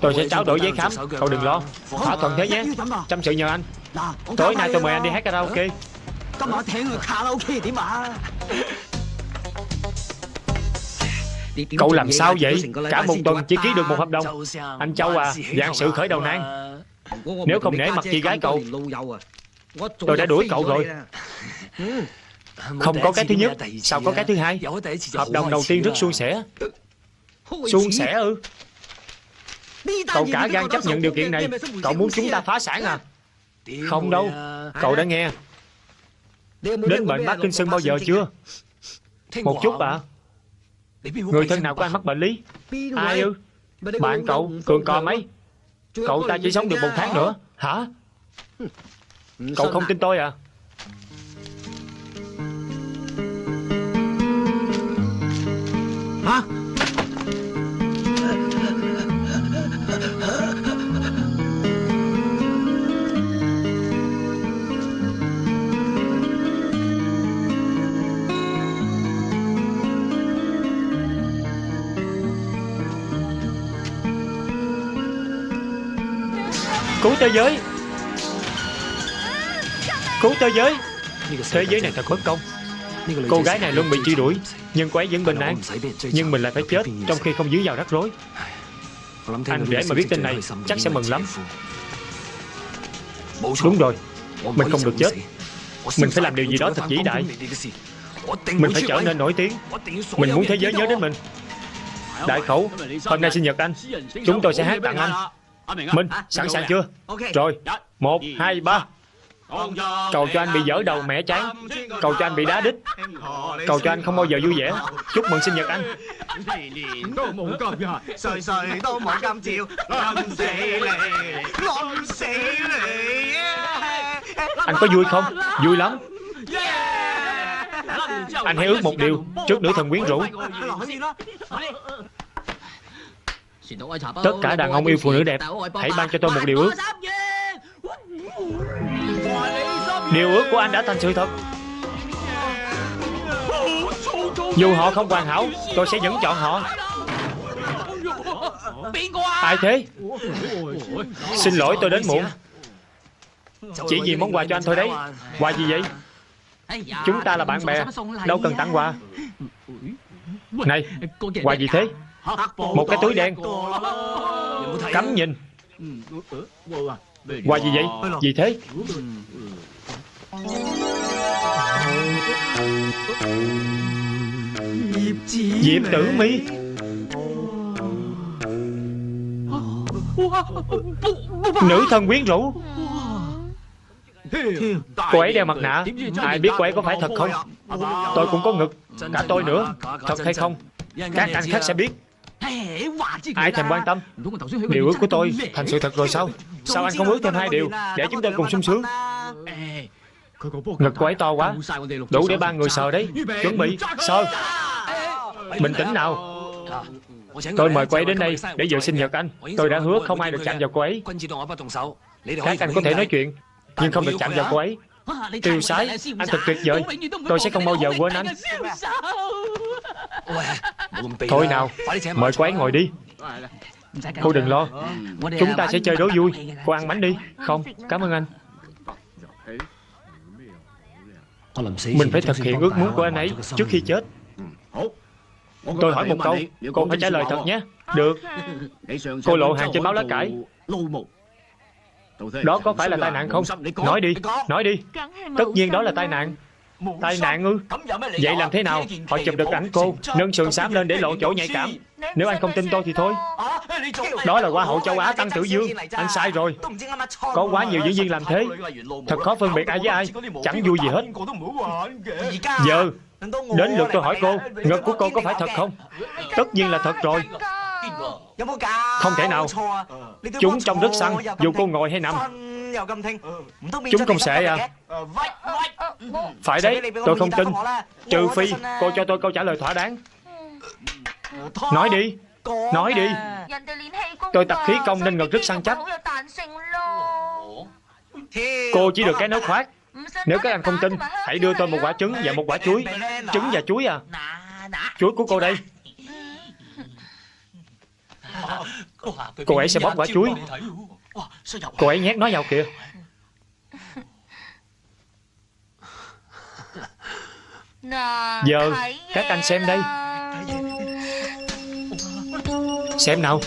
Tôi sẽ trao đổi giấy khám. Cậu đừng lo. Thỏa thuận thế nhé. Chăm sự nhờ anh. Tối nay tôi mời anh đi hát karaoke. Cậu làm sao vậy? Cả một tuần chỉ ký được một hợp đồng. Anh Châu à Dạng sự khởi đầu nan. Nếu không nể mặt chị gái cậu, Tôi đã đuổi cậu rồi. Không có cái thứ nhất. Sao có cái thứ hai? Hợp đồng đầu tiên rất suôn sẻ. Suôn sẻ ư. Cậu cả gan chấp nhận điều kiện này. Cậu muốn chúng ta phá sản à? Không đâu. Cậu đã nghe. Đến bệnh Parkinson bao giờ chưa? Một chút à? Người thân nào của anh mắc bệnh lý Ai ư? Bạn cậu Cường cò mấy? Cậu ta chỉ sống được một tháng nữa. Hả? Cậu không tin tôi à Hả? Cứu thế giới. Cứu thế giới. Thế giới này thật bất công. Cô gái này luôn bị truy đuổi Nhưng cô ấy vẫn bình an. Nhưng mình lại phải chết Trong khi không dướng vào rắc rối. Anh để mà biết tin này Chắc sẽ mừng lắm. Đúng rồi Mình không được chết. Mình phải làm điều gì đó thật vĩ đại. Mình phải trở nên nổi tiếng. Mình muốn thế giới nhớ đến mình. Đại khẩu Hôm nay sinh nhật anh. Chúng tôi sẽ hát tặng anh. Minh sẵn sàng chưa? Rồi Một hai ba Cầu cho anh bị dở đầu mẻ chán. Cầu cho anh bị đá đít. Cầu cho anh không bao giờ vui vẻ. Chúc mừng sinh nhật anh. Anh có vui không? Vui lắm. Anh hãy ước một điều. Trước nữ thần quyến rũ. Tất cả đàn ông yêu phụ nữ đẹp Hãy ban cho tôi một điều ước Điều ước của anh đã thành sự thật. Dù họ không hoàn hảo, Tôi sẽ vẫn chọn họ. Ai thế? Xin lỗi, tôi đến muộn. Chỉ vì món quà cho anh thôi đấy. Quà gì vậy? Chúng ta là bạn bè, Đâu cần tặng quà. Này, Quà gì thế? Một cái túi đen. Cấm nhìn. Quà gì vậy? Gì thế? Diệp tử mi. Nữ thần quyến rũ. Cô ấy đeo mặt nạ. Ai biết cô ấy có phải thật không? Tôi cũng có ngực. Cả tôi nữa. Thật hay không? Các anh khác sẽ biết Ai thèm quan tâm Điều ước của tôi thành sự thật rồi sao Sao anh không ước thêm hai điều Để chúng tôi cùng sung sướng Ngực cô ấy to quá Đủ để ba người sờ đấy Chuẩn bị sờ Bình tĩnh nào Tôi mời cô ấy đến đây để dự sinh nhật anh Tôi đã hứa không ai được chạm vào cô ấy Các anh có thể nói chuyện Nhưng không được chạm vào cô ấy Tiêu sái Anh thật tuyệt vời Tôi sẽ không bao giờ quên anh Thôi nào Mời cô ấy ngồi đi. Cô đừng lo. Chúng ta sẽ chơi đố vui. Cô ăn bánh đi. Không, cảm ơn anh. Mình phải thực hiện ước muốn của anh ấy Trước khi chết. Tôi hỏi một câu Cô phải trả lời thật nhé. Được. Cô lộ hàng trên báo lá cải. Đó có phải là tai nạn không? Nói đi Nói đi. Tất nhiên đó là tai nạn Tai nạn ư Vậy làm thế nào Họ chụp được ảnh cô Nâng sườn xám lên để lộ chỗ nhạy cảm Nếu anh không tin tôi thì thôi Đó là Hoa hậu châu Á Tăng Tử Dương Anh sai rồi Có quá nhiều diễn viên làm thế Thật khó phân biệt ai với ai Chẳng vui gì hết Giờ Đến lượt tôi hỏi cô Ngực của cô có phải thật không Tất nhiên là thật rồi Không thể nào Chúng trông rất săn Dù cô ngồi hay nằm Chúng không sẽ à? Phải đấy Tôi không tin. Trừ phi cô cho tôi câu trả lời thỏa đáng. Nói đi. Nói đi. Tôi tập khí công nên ngực rất săn chắc. Cô chỉ được cái nấu khoát. Nếu các anh không tin Hãy đưa tôi một quả trứng và một quả chuối. Trứng và chuối à? Chuối của cô đây. Cô ấy sẽ bóp quả chuối Cô ấy nhét nó vào kìa. Giờ các anh xem đây. Xem nào.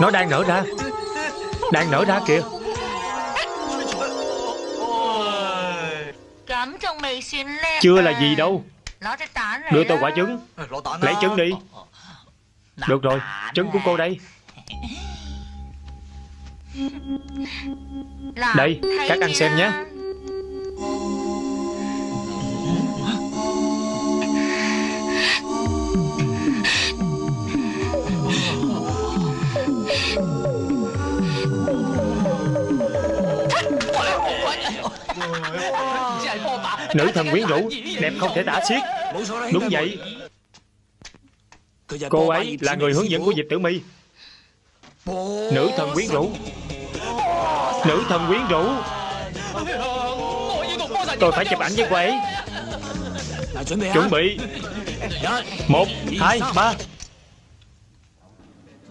Nó đang nở ra. Đang nở ra kìa. Chưa là gì đâu Đưa tôi quả trứng. Lấy trứng đi. Được rồi Trứng của cô đây. Đây Các anh xem nhé Nữ thần quyến rũ Đẹp không thể tả xiết. Đúng vậy. Cô ấy là người hướng dẫn của Diệp Tử mi. Nữ thần quyến rũ. Nữ thần quyến rũ. Tôi phải chụp ảnh với cô ấy. Chuẩn bị. Một, hai, ba.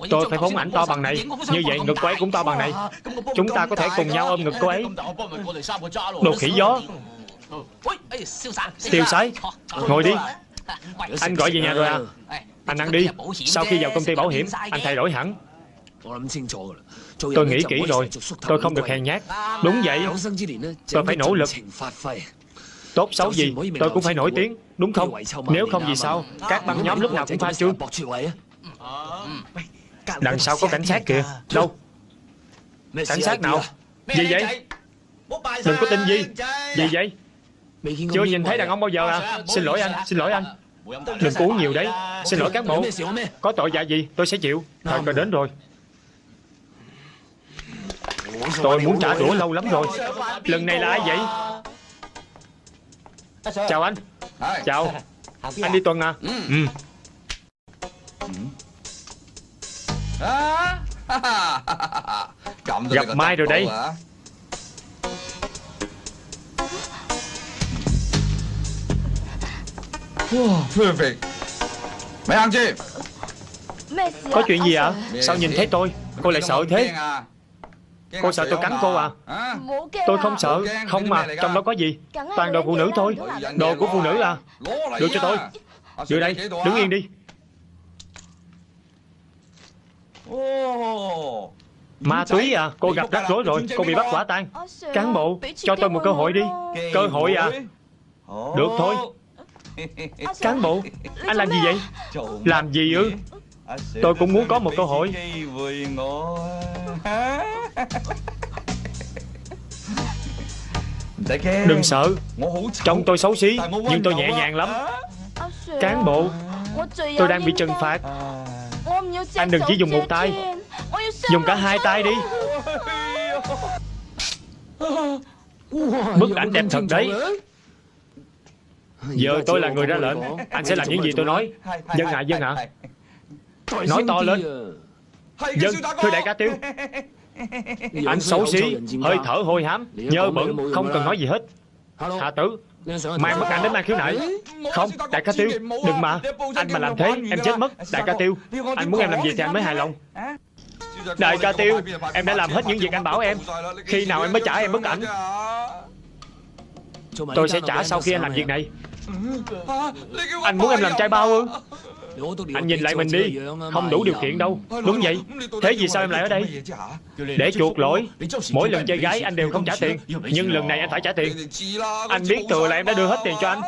Tôi phải phóng ảnh to bằng này. Như vậy ngực cô ấy cũng to bằng này. Chúng ta có thể cùng nhau ôm ngực cô ấy Đồ khỉ gió. Tiêu sái. Ngồi đi. Anh gọi về nhà rồi à? Anh ăn đi. Sau khi vào công ty bảo hiểm Anh thay đổi hẳn. Tôi nghĩ kỹ rồi. Tôi không được hèn nhát. Đúng vậy. Tôi phải nỗ lực. Tốt xấu gì Tôi cũng phải nổi tiếng. Đúng không? Nếu không gì sao? Các băng nhóm lúc nào cũng pha trương Đằng sau có cảnh sát kìa. Đâu? Cảnh sát nào? Gì vậy? Đừng có tin gì. Gì vậy? Chưa nhìn thấy đàn ông bao giờ à? Xin lỗi anh Xin lỗi anh. Đừng có uống nhiều đấy. Xin lỗi cán bộ. Có tội dạ gì tôi sẽ chịu. Thời cơ đến rồi. Tôi muốn trả đũa lâu lắm rồi. Lần này là ai vậy? Chào anh. Chào. Anh đi tuần à? Ừ Gặp Mai rồi đây. Có chuyện gì ạ? Sao nhìn thấy tôi? Cô lại sợ thế. Cô sợ tôi cắn cô à. Tôi không sợ. Không mà. Trong đó có gì? Toàn đồ phụ nữ thôi. Đồ của phụ nữ à Đưa cho tôi. Đưa đây. Đứng yên đi Ma túy à? Cô gặp rắc rối rồi. Cô bị bắt quả tang. Cán bộ Cho tôi một cơ hội đi. Cơ hội à? Được thôi. Cán bộ Anh làm gì vậy? Làm gì ư? Tôi cũng muốn có một cơ hội. Đừng sợ. Trông tôi xấu xí Nhưng tôi nhẹ nhàng lắm. Cán bộ Tôi đang bị trừng phạt Anh đừng chỉ dùng một tay. Dùng cả hai tay đi. Bức ảnh đẹp thật đấy. Giờ tôi là người ra lệnh. Anh sẽ làm những gì tôi nói? Dân ạ, dân ạ. Nói to lên. Dân, thưa đại ca tiêu. Anh xấu xí, hơi thở hôi hám. Nhơ bẩn, không cần nói gì hết. Hạ tử Mang bức ảnh đến mang khiếu nại Không đại ca Tiêu Đừng mà. Anh mà làm thế em chết mất Đại ca Tiêu. Anh muốn em làm gì thì anh mới hài lòng Đại ca Tiêu Em đã làm hết những việc anh bảo em. Khi nào em mới trả em bức ảnh. Tôi sẽ trả sau khi anh làm việc này. Anh muốn em làm trai bao ư Anh nhìn lại mình đi. Không đủ điều kiện đâu. Đúng vậy. Thế vì sao em lại ở đây? Để chuộc lỗi. Mỗi lần chơi gái anh đều không trả tiền. Nhưng lần này anh phải trả tiền. Anh biết thừa là em đã đưa hết tiền cho anh.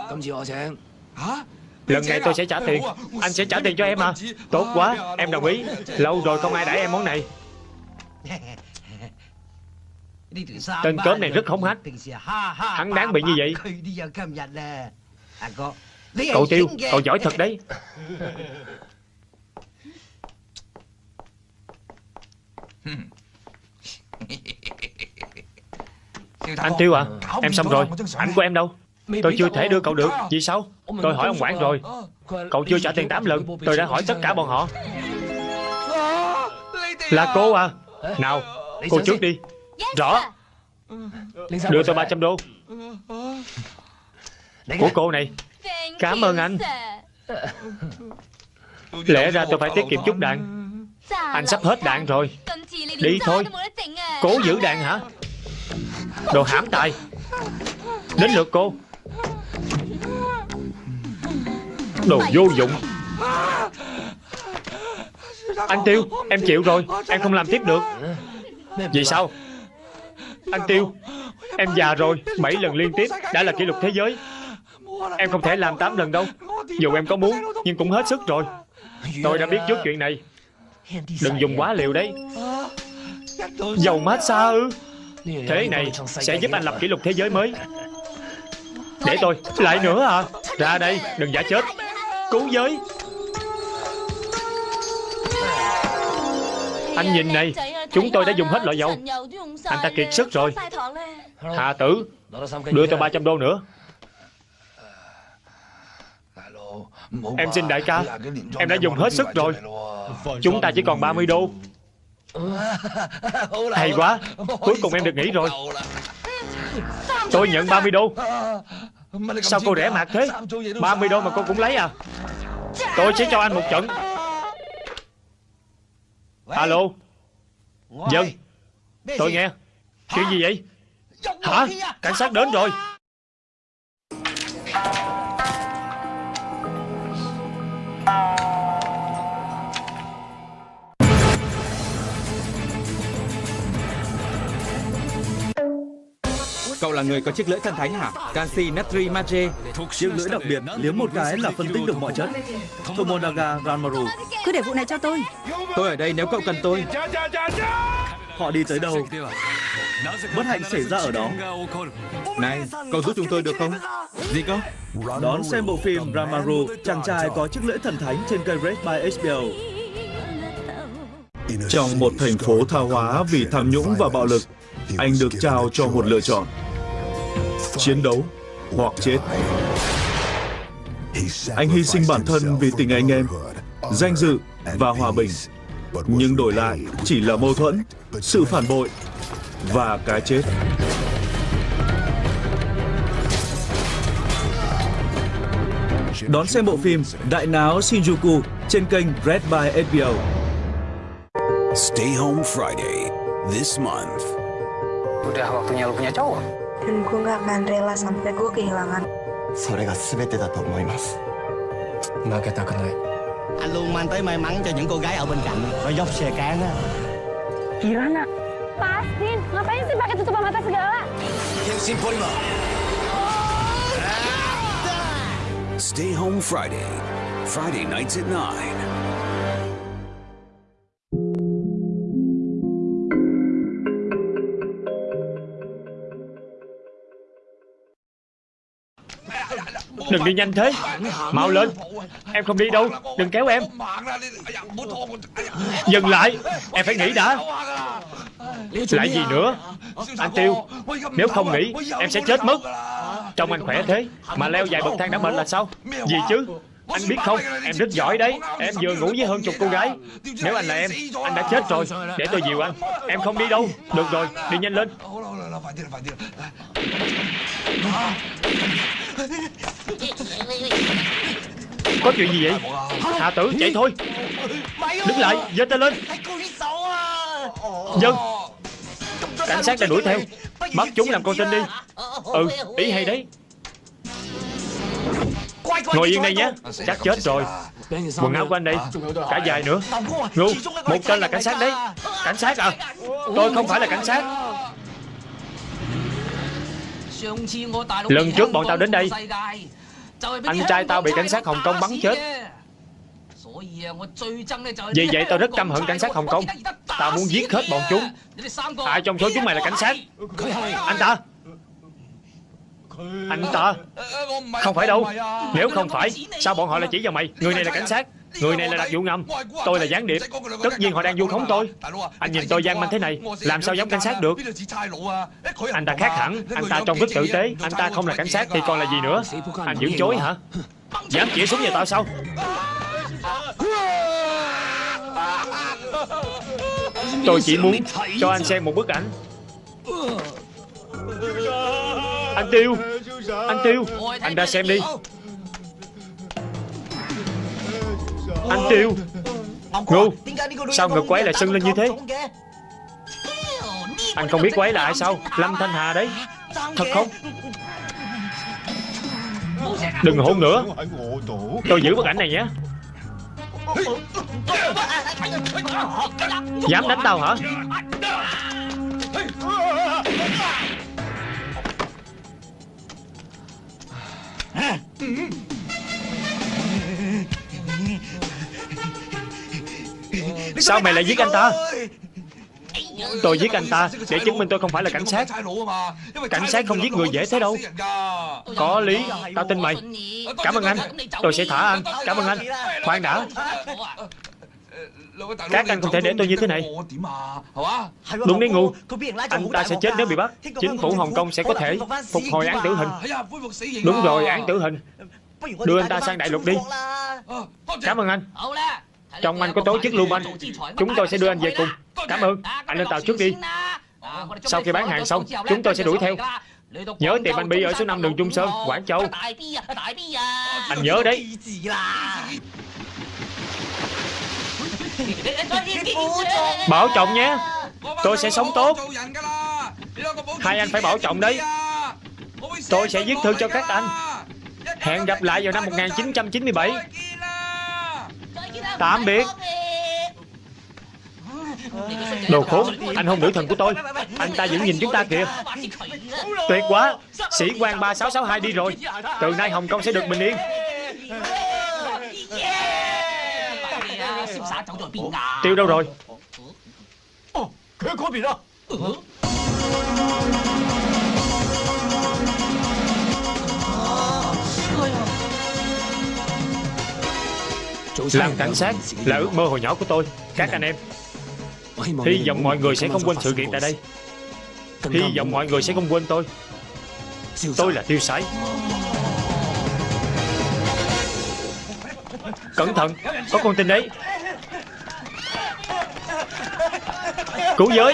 Lần này tôi sẽ trả tiền. Anh sẽ trả tiền cho em à? Tốt quá Em đồng ý. Lâu rồi không ai đãi em món này. Tên cớm này rất hống hách Hắn đáng bị như vậy Cậu Tiêu Cậu giỏi thật đấy. Anh Tiêu à Em xong rồi. Ảnh của em đâu? Tôi chưa thể đưa cậu được. Vì sao? Tôi hỏi ông quản rồi. Cậu chưa trả tiền 8 lần. Tôi đã hỏi tất cả bọn họ. Là cô à? Nào Cô trước đi. Rõ. Đưa tôi 300 đô. Của cô này Cảm ơn anh. Lẽ ra tôi phải tiết kiệm chút đạn. Anh sắp hết đạn rồi. Đi thôi. Cố giữ đạn hả? Đồ hãm tài. Đến lượt cô. Đồ vô dụng. Anh Tiêu Em chịu rồi. Em không làm tiếp được. Vì sao? Anh Tiêu Em già rồi. 7 lần liên tiếp Đã là kỷ lục thế giới Em không thể làm 8 lần đâu. Dù em có muốn, Nhưng cũng hết sức rồi. Tôi đã biết trước chuyện này. Đừng dùng quá liều đấy. Dầu massage ư? Thế này sẽ giúp anh lập kỷ lục thế giới mới. Để tôi, Lại nữa à? Ra đây, đừng giả chết. Cứu giới. Anh nhìn này, Chúng tôi đã dùng hết loại dầu. Anh ta kiệt sức rồi. Hạ tử, Đưa tôi 300 đô nữa. Em xin đại ca Em đã dùng hết sức rồi. Chúng ta chỉ còn 30 đô. Hay quá. Cuối cùng em được nghỉ rồi. Tôi nhận 30 đô. Sao cô rẻ mạt thế? 30 đô mà cô cũng lấy à? Tôi sẽ cho anh một trận. Alo. Dân. Tôi nghe. Chuyện gì vậy? Hả? Cảnh sát đến rồi Cậu là người có chiếc lưỡi thần thánh hả? Canxi natri magie. Chiếc lưỡi đặc biệt liếm một cái là phân tích được mọi chất. Tomonaga Ranmaru. Cứ để vụ này cho tôi. Tôi ở đây nếu cậu cần tôi. Họ đi tới đâu? Bất hạnh xảy ra ở đó. Này, cậu giúp chúng tôi được không? Gì cơ? Đón xem bộ phim Ramaru, chàng trai có chiếc lưỡi thần thánh trên kênh Red by HBO. Trong một thành phố tha hóa vì tham nhũng và bạo lực, anh được trao cho một lựa chọn. Chiến đấu hoặc chết. Anh hy sinh bản thân vì tình anh em, danh dự và hòa bình. Nhưng đổi lại chỉ là mâu thuẫn, sự phản bội và cái chết. Đón xem bộ phim Đại náo Shinjuku trên kênh Red by HBO. Stay Home Friday this month. Udah waktunya lu punya cowok. Dan gue gak akan rela sampai gue kehilangan. それが全てだと思います負けたくない Anh luôn mang tới may mắn cho những cô gái ở bên cạnh Rồi dốc xe cán á Gimana? Pastiin, ngapain sih pakai tutup mata segala? Stay Home Friday. Friday nights at 9. Đừng đi nhanh thế. Mau lên. Em không đi đâu. Đừng kéo em. Dừng lại. Em phải nghĩ đã. Lại gì nữa? Anh Tiêu, Nếu không nghĩ, Em sẽ chết mất. Trông anh khỏe thế. Mà leo vài bậc thang đã mệt là sao? Gì chứ? Anh biết không? Em rất giỏi đấy. Em vừa ngủ với hơn chục cô gái. Nếu anh là em, Anh đã chết rồi. Để tôi dìu anh. Em không đi đâu. Được rồi. Đi nhanh lên. Có chuyện gì vậy? Hạ tử chạy thôi. Đứng lại giơ tay lên. Dân. Cảnh sát đã đuổi theo. Bắt chúng làm con tin đi. Ừ ý hay đấy. Ngồi yên đây nhé. Chắc chết rồi. Quần áo của anh đây Cả dài nữa. Ngu Một tên là cảnh sát đấy. Cảnh sát à? Tôi không phải là cảnh sát Lần trước bọn tao đến đây. Anh trai tao bị cảnh sát Hồng Kông bắn chết. Vì vậy tao rất căm hận cảnh sát Hồng Kông. Tao muốn giết hết bọn chúng. Ai trong số chúng mày là cảnh sát. Anh ta. Anh ta. Không phải đâu. Nếu không phải Sao bọn họ lại chỉ vào mày? Người này là cảnh sát Người này là đặc vụ ngầm Tôi là gián điệp. Tất nhiên họ đang vu khống tôi. Anh nhìn tôi gian manh thế này Làm sao giống cảnh sát được? Anh ta khác hẳn. Anh ta trông rất tử tế. Anh ta không là cảnh sát thì còn là gì nữa? Anh dưỡng chối hả? Dám chỉ súng vào tao sao? Tôi chỉ muốn cho anh xem một bức ảnh. Anh Tiêu. Anh Tiêu. Anh ra xem đi Anh Tiêu Ngu Sao ngực quái lại sưng lên như thế? Anh không biết quái là ai sao? Lâm Thanh Hà đấy. Thật không? Đừng hôn nữa. Tôi giữ bức ảnh này nhé. Dám đánh tao hả Sao mày lại giết anh ta? Tôi giết anh ta để chứng minh tôi không phải là cảnh sát. Cảnh sát không giết người dễ thế đâu. Có lý, Tao tin mày. Cảm ơn anh. Tôi sẽ thả anh. Cảm ơn anh. Khoan đã. Các anh không thể để tôi như thế này. Đúng đấy, ngu. Anh ta sẽ chết nếu bị bắt. Chính phủ Hồng Kông sẽ có thể Phục hồi án tử hình. Đúng rồi, án tử hình. Đưa anh ta sang đại lục đi. Cảm ơn anh. Trong anh có tổ chức lưu manh Chúng tôi sẽ đưa anh về cùng. Cảm ơn. Anh lên tàu trước đi. Sau khi bán hàng xong, Chúng tôi sẽ đuổi theo. Nhớ tìm anh Bi ở số 5 đường Trung Sơn, Quảng Châu. Anh nhớ đấy. Bảo trọng nhé. Tôi sẽ sống tốt. Hai anh phải bảo trọng đấy. Tôi sẽ viết thư cho các anh. Hẹn gặp lại vào năm 1997 Tạm biệt. Đồ khốn Anh hôn nữ thần của tôi. Anh ta vẫn nhìn chúng ta kìa. Tuyệt quá. Sĩ quan 3662 đi rồi. Từ nay Hồng Kông sẽ được bình yên. Tiêu đâu rồi Làm cảnh sát là ước mơ hồi nhỏ của tôi. Các anh em. Hy vọng mọi người sẽ không quên sự kiện tại đây. Hy vọng mọi người sẽ không quên tôi. Tôi là tiêu sái. Cẩn thận Có con tin đấy. Cứu giới.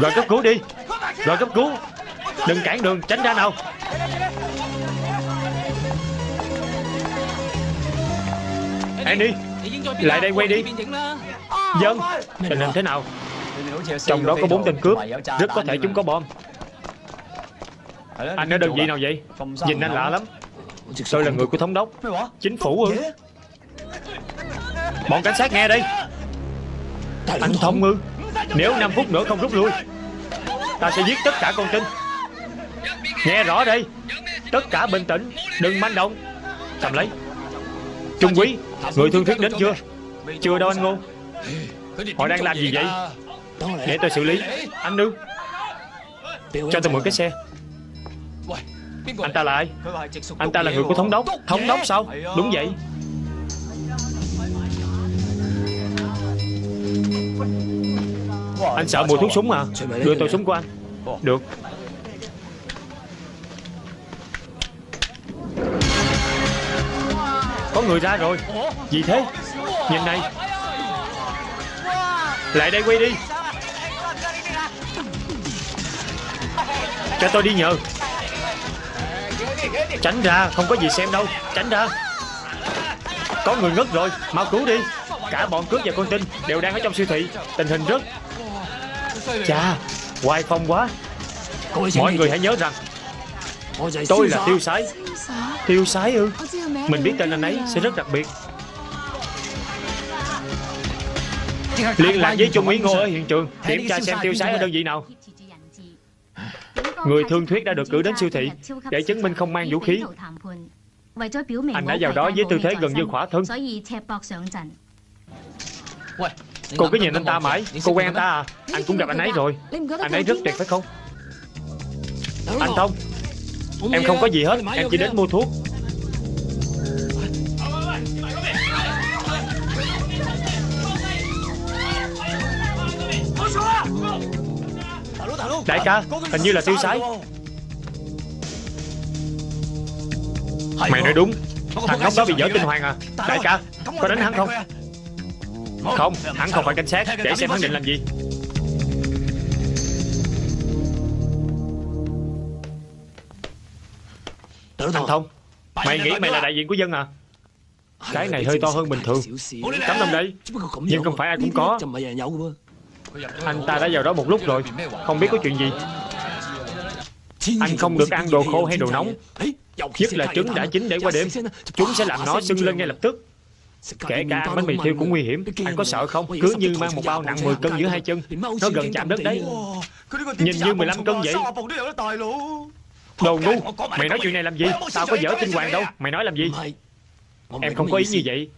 Gọi cấp cứu đi. Gọi cấp cứu. Đừng cản đường tránh ra nào Annie Lại đây quay đi. Dân Tình hình thế nào? Trong đó có bốn tên cướp. Rất có thể chúng có bom. Anh ở đơn vị nào vậy? Nhìn anh lạ lắm. Tôi là người của thống đốc. Chính phủ ư Bọn cảnh sát nghe đây Anh Thông ư Nếu 5 phút nữa không rút lui Ta sẽ giết tất cả con tin. Nghe rõ đây Tất cả bình tĩnh. Đừng manh động. Cầm lấy Trung quý Người thương thuyết đến chưa? Chưa đâu anh Ngô. Họ đang làm gì vậy? Để tôi xử lý. Anh Nương Cho tôi mượn cái xe. Anh ta là ai? Anh ta là người của thống đốc. Thống đốc sao? Đúng vậy. Anh sợ mùi thuốc súng à? Đưa tôi súng của anh. Được người ra rồi. Gì thế? Nhìn này. Lại đây quay đi. Cho tôi đi nhờ. Tránh ra Không có gì xem đâu. Tránh ra. Có người ngất rồi. Mau cứu đi. Cả bọn cướp và con tin Đều đang ở trong siêu thị. Tình hình rất Chà Hoài phong quá. Mọi người hãy nhớ rằng Tôi là tiêu sái. Tiêu sái. Ư? Mình biết tên anh ấy sẽ rất đặc biệt. Liên lạc với Trung úy Ngô ở hiện trường. Kiểm tra xem tiêu sái ở đơn vị nào. Người thương thuyết đã được cử đến siêu thị. Để chứng minh không mang vũ khí. Anh đã vào đó với tư thế gần như khỏa thân. Cô cứ nhìn anh ta mãi. Cô quen anh ta à. Anh cũng gặp anh ấy rồi. Anh ấy rất tuyệt phải không? Anh Thông Em không có gì hết Em chỉ đến mua thuốc. Đại ca Hình như là tiêu sái. Mày nói đúng. Thằng ngốc đó bị dở tinh hoàng à. Đại ca Có đánh hắn không? Không Hắn không phải cảnh sát. Để xem hắn định làm gì Thằng Thông. Mày nghĩ mày là đại diện của dân à? Cái này hơi to hơn bình thường. Cắm đồng đây Nhưng không phải ai cũng có. Anh ta đã vào đó một lúc rồi. Không biết có chuyện gì. Anh không được ăn đồ khô hay đồ nóng. Nhất là trứng đã chín để qua đêm. Chúng sẽ làm nó sưng lên ngay lập tức. Kể cả ăn bánh mì thiêu cũng nguy hiểm. Anh có sợ không? Cứ như mang một bao nặng 10 cân giữa hai chân Nó gần chạm đất đấy. Nhìn như 15 cân vậy Đồ ngu. Mày nói chuyện này làm gì? Tao có dở tinh hoàng đâu. Mày nói làm gì? Em không có ý như vậy.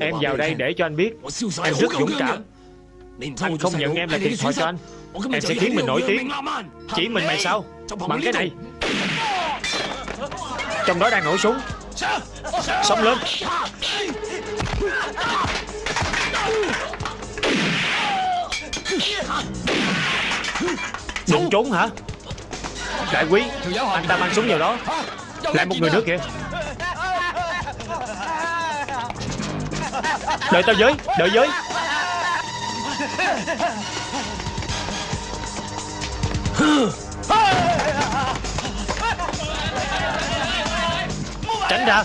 Em vào đây để cho anh biết. Em rất dũng cảm. Anh không nhận em là thiệt thòi cho anh. Em sẽ khiến mình nổi tiếng. Chỉ mình mày sao? Bằng cái này. Trong đó đang nổ súng. Sống lên Đừng trốn hả Đại quý, Anh ta mang súng vào đó. Lại một người nữa kìa. Đợi tao với, Đợi với. Tránh ra.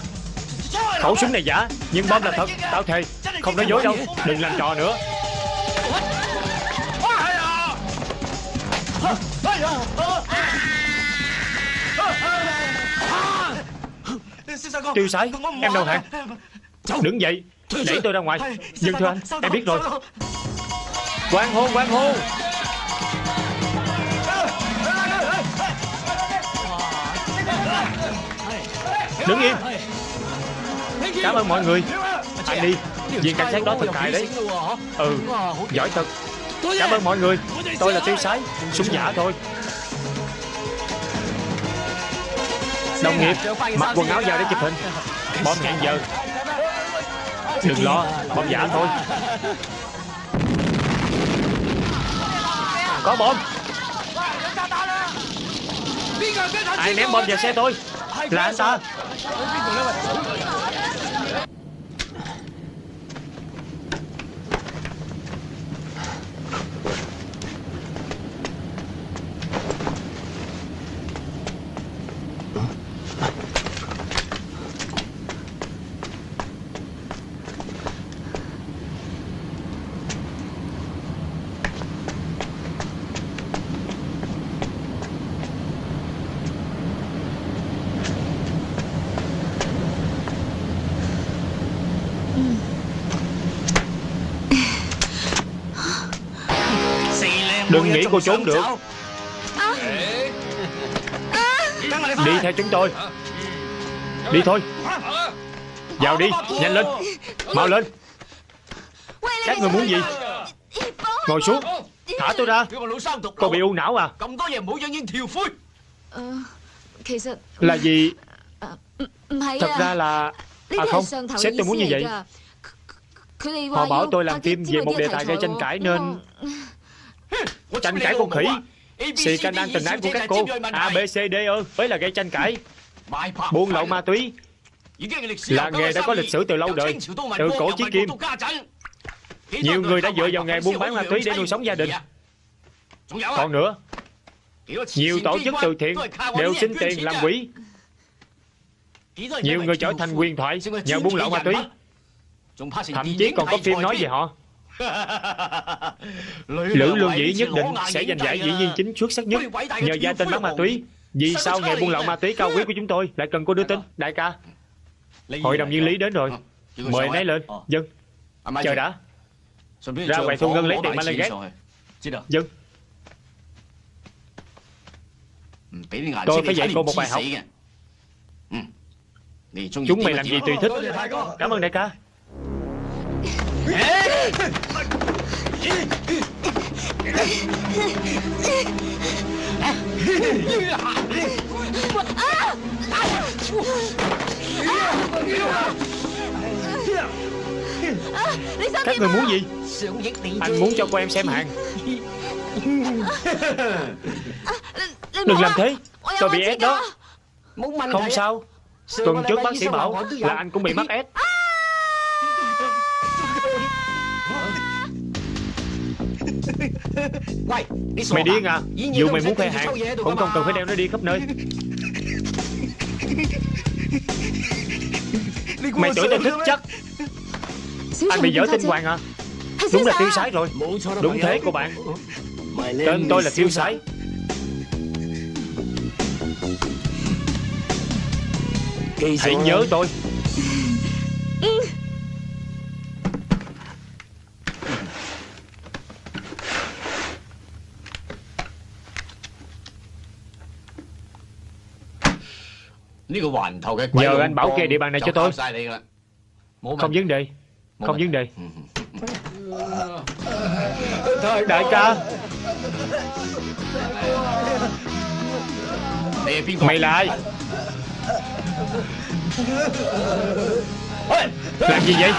Khẩu súng này giả, Nhưng bom là thật. Tao thề, Không nói dối đâu. Đừng làm trò nữa. Tiêu sái Em đầu hàng Đứng dậy Đẩy tôi ra ngoài. Nhưng thưa anh Em biết rồi. Quang hô quang hô. Đứng im Cảm ơn mọi người. Anh đi. Viên cảnh sát đó thật hại đấy. Ừ Giỏi thật. Cảm ơn mọi người. Tôi là tiêu sái Súng giả thôi Đồng nghiệp. Mặc quần áo vào để chụp hình. Bom hẹn giờ. Đừng lo Bom giả thôi. Có bom Ai ném bom vào xe tôi? Là anh ta Nghĩ cô trốn được. Đi theo chúng tôi. Đi thôi. Vào đi, nhanh lên. Mau lên. Các người muốn gì? Ngồi xuống. Thả tôi ra. Cô bị u não à? Là gì? Thật ra là À không Sếp tôi muốn như vậy. Họ bảo tôi làm phim về một đề tài gây tranh cãi nên Tranh cãi con khỉ. Xì canh ăn tình ái của các cô. A, B, C, D ơ Mới là gây tranh cãi. Buôn lậu ma túy. Là nghề đã có lịch sử từ lâu đời Từ cổ chí kim Nhiều người đã dựa vào nghề buôn bán ma túy để nuôi sống gia đình. Còn nữa Nhiều tổ chức từ thiện Đều xin tiền làm quỹ. Nhiều người trở thành quyền thoại Nhờ buôn lậu ma túy. Thậm chí còn có phim nói về họ Lữ Lương Dĩ nhất định sẽ giành giải diễn viên chính xuất sắc nhất Nhờ gia tên bán ma túy. Vì sao nghề buôn lậu ma túy cao quý của chúng tôi Lại cần cô đưa tin? Đại ca Hội đồng viên lý đến rồi. Mời anh ấy? lên. Dân. Chờ đã. Ra ngoài thu ngân lấy tiền gác Dân. Tôi phải dạy cô một bài học. Chúng mày làm gì tùy thích. Cảm ơn đại ca Các người muốn gì? Anh muốn cho cô em xem hàng. Đừng làm thế. Tôi bị ép đó. Không sao. Tuần trước bác sĩ bảo là anh cũng bị mắc ép Mày điên à Dù mày muốn khoe hàng Cũng không cần phải đeo nó đi khắp nơi. Mày tưởng tao thích chắc. Anh bị dở tinh hoàng à? Đúng là tiêu sái rồi. Đúng thế cô bạn. Tên tôi là tiêu sái. Hãy nhớ tôi Giờ anh bảo kê địa bàn này cho tôi. Không vấn đề. Không vấn đề. Thôi đại ca. Mày là ai? Làm gì vậy?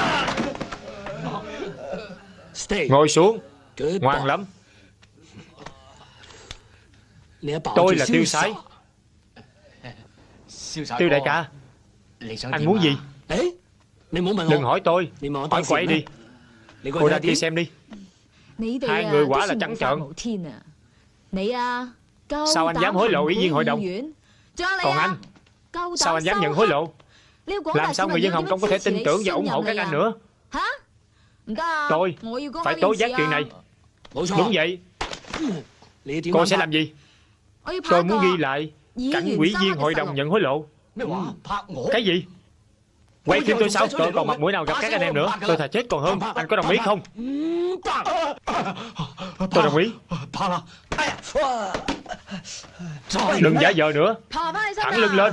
Ngồi xuống. Ngoan lắm. Tôi là tiêu sái. Tiêu đại ca Anh muốn gì? Đừng hỏi tôi. Hỏi quậy đi. Cô ra kia xem đi. Hai người quả là trắng trợn. Sao anh dám hối lộ ủy viên hội đồng? Còn anh? Sao anh dám nhận hối lộ? Làm sao người dân Hồng Kông có thể tin tưởng và ủng hộ các anh nữa? Tôi Phải tố giác chuyện này. Đúng vậy. Cô sẽ làm gì? Tôi muốn ghi lại Cảnh quỹ viên hội đồng nhận hối lộ. Cái gì? Quay phim tôi sao? Tôi còn mặt mũi nào gặp các anh em nữa? Tôi thà chết còn hơn. Anh có đồng ý không? Tôi đồng ý. Đừng giả vờ nữa. Thẳng lưng lên.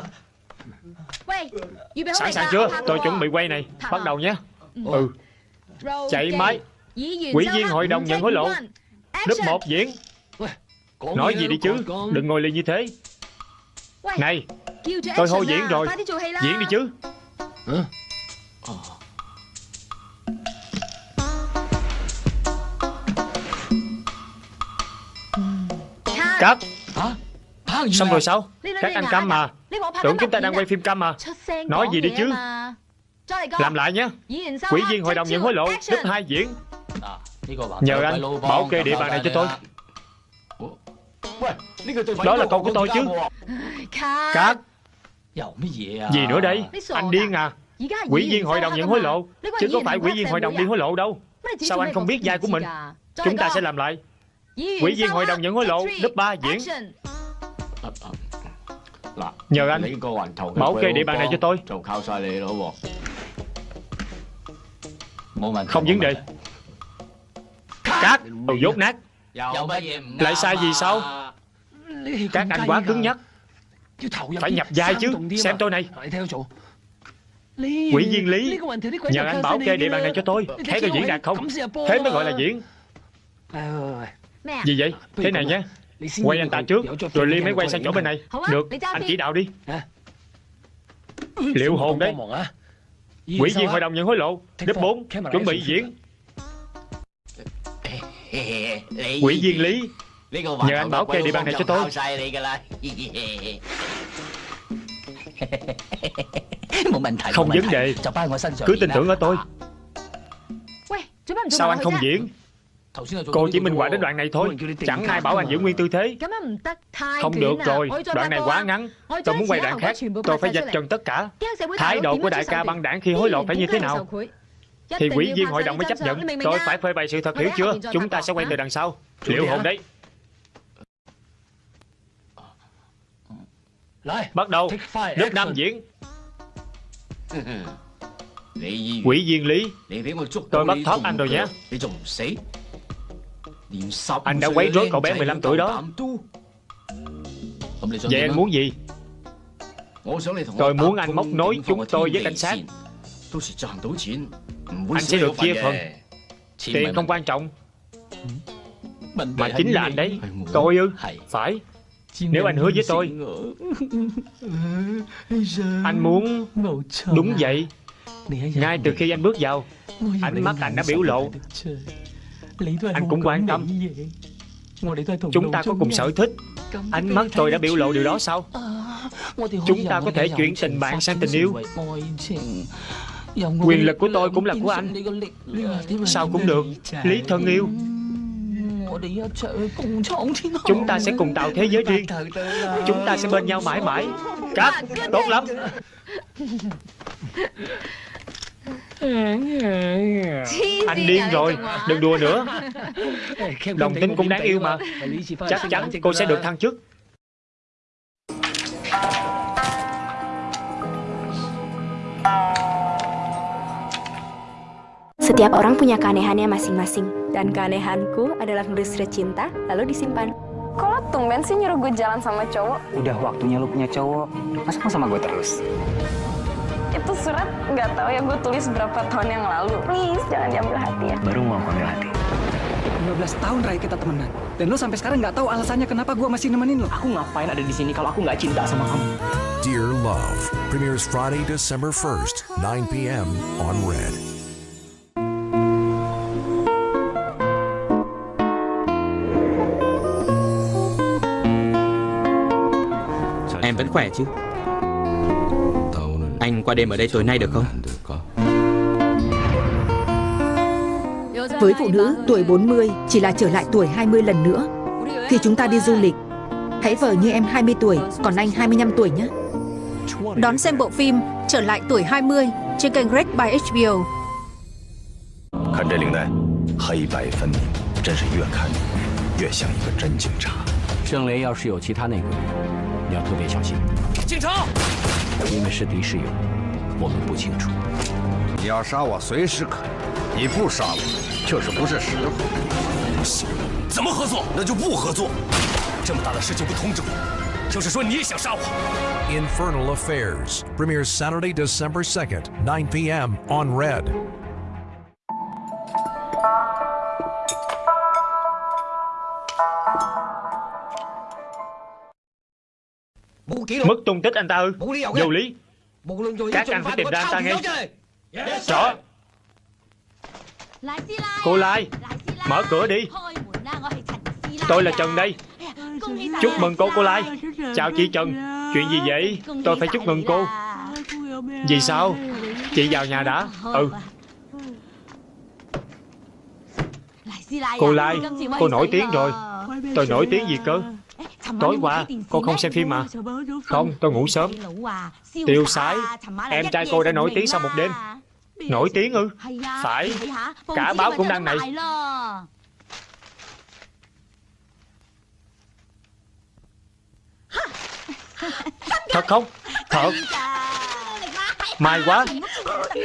Sẵn sàng chưa? Tôi chuẩn bị quay này. Bắt đầu nhé. Ừ. Chạy máy. Quỹ viên hội đồng nhận hối lộ. Lớp 1 diễn. Nói gì đi chứ? Đừng ngồi lì như thế Này Tôi hô diễn rồi. Diễn đi chứ. Cắt Xong rồi sao? Các anh câm mà. Tưởng chúng ta đang quay phim câm mà. Nói gì đi chứ. Làm lại nhé Quỹ viên hội đồng nhận hối lộ Lớp 2 diễn. Nhờ anh bảo kê địa bàn này cho tôi Đó là câu của tôi chứ. Cắt Gì nữa đây? Anh điên à? Quỹ viên hội đồng nhận hối lộ? Chứ có phải quỹ viên hội đồng đi hối lộ đâu. Sao anh không biết vai của mình? Chúng ta sẽ làm lại. Quỹ viên hội đồng nhận hối lộ. Lớp 3 diễn. Nhờ anh. Bảo kê địa bàn này cho tôi. Không vấn đề. Cát Đồ dốt nát Lại sai gì sao Các anh quá cứng nhắc. Phải nhập vai chứ Xem tôi này. Quỹ viên Lý Nhờ anh bảo kê địa bàn này cho tôi. Thấy tôi diễn đạt không? Thế mới gọi là diễn. Gì vậy? Thế này nhé Quay anh ta trước Rồi Ly mới quay sang chỗ bên này. Được Anh chỉ đạo đi. Liệu hồn đấy Quỹ viên hội đồng nhận hối lộ Đếp 4 Chuẩn bị diễn Quỹ viên Lý. Nhờ anh bảo kê địa bàn này cho tôi. Không vấn đề. Cứ tin tưởng ở tôi. Sao anh không diễn? Cô chỉ minh họa đến đoạn này thôi. Chẳng ai bảo anh giữ nguyên tư thế. Không được rồi. Đoạn này quá ngắn. Tôi muốn quay đoạn khác. Tôi phải dạch trần tất cả. Thái độ của đại ca băng đảng khi hối lộ phải như thế nào Thì quỷ viên hội đồng mới chấp nhận. Tôi phải phơi bày sự thật hiểu chưa? Chúng ta sẽ quay từ đằng sau. Liệu hồn đấy. Bắt đầu. Nước Nam diễn. Quỷ viên Lý. Tôi bắt thoát anh rồi nhé. Anh đã quấy rối cậu bé 15 tuổi đó. Vậy anh muốn gì? Tôi muốn anh móc nối chúng tôi với cảnh sát Anh sẽ được chia phần. Tiền không quan trọng. Mà chính là anh đấy. Tôi ư? Phải. Nếu anh hứa với tôi. Anh muốn Đúng vậy. Ngay từ khi anh bước vào Ánh mắt anh đã biểu lộ. Anh cũng quan tâm. Chúng ta có cùng sở thích. Ánh mắt tôi đã biểu lộ điều đó sao? Chúng ta có thể chuyển tình bạn sang tình yêu Quyền lực của tôi cũng là của anh. Sao cũng được. Lý thân yêu. Chúng ta sẽ cùng tạo thế giới riêng. Chúng ta sẽ bên nhau mãi mãi. Cắt Tốt lắm. Anh điên rồi Đừng đùa nữa. Đồng tính cũng đáng yêu mà. Chắc chắn cô sẽ được thăng chức Setiap orang punya keanehannya masing-masing Dan keanehanku adalah nulis surat cinta lalu disimpan Kok lo tumben sih nyuruh gue jalan sama cowok? Udah waktunya lu punya cowok Masa mau sama gue terus? Itu surat nggak tahu ya gue tulis berapa tahun yang lalu Please jangan diambil hati ya Baru mau ambil hati 15 tahun Ray kita temenan Dan lo sampai sekarang nggak tahu alasannya kenapa gue masih nemenin lo Aku ngapain ada di sini kalau aku nggak cinta sama kamu Dear Love premieres Friday, December 1st, 9 p.m. on Red. Em vẫn khỏe chứ Anh qua đêm ở đây tối nay được không Với phụ nữ, tuổi 40 chỉ là trở lại tuổi 20 lần nữa. Khi chúng ta đi du lịch, hãy vờ như em 20 tuổi, còn anh 25 tuổi nhé. Đón xem bộ phim Trở lại tuổi 20 trên kênh Red by HBO. 看这领带，黑白分明，真是越看越像一个真警察。郑雷要是有其他内鬼，你 要特别小心。警察！因为是敌是友，我们不清楚。你要杀我随时可以，你不杀我就是不是时候。不行，怎么合作？那就不合作。这么大的事情不通知我，就是说你也想杀我。Infernal Affairs premieres Saturday, December 2nd, 9 p.m. on Red. Mất tung tích anh ta ư? Vô lý. Các anh phải tìm ra anh ta ngay Rõ. Cô Lai Mở cửa đi. Tôi là Trần đây. Chúc mừng cô cô Lai. Chào chị Trần. Chuyện gì vậy? Tôi phải chúc mừng cô. Vì sao? Chị vào nhà đã. Ừ. Cô Lai Cô nổi tiếng rồi. Tôi nổi tiếng gì cơ Tối qua cô không xem phim mà. Không tôi ngủ sớm. Tiêu sái. Em trai cô đã nổi tiếng sau một đêm. Nổi tiếng ư? Phải. Cả báo cũng đăng này. Thật không? Thật. May quá.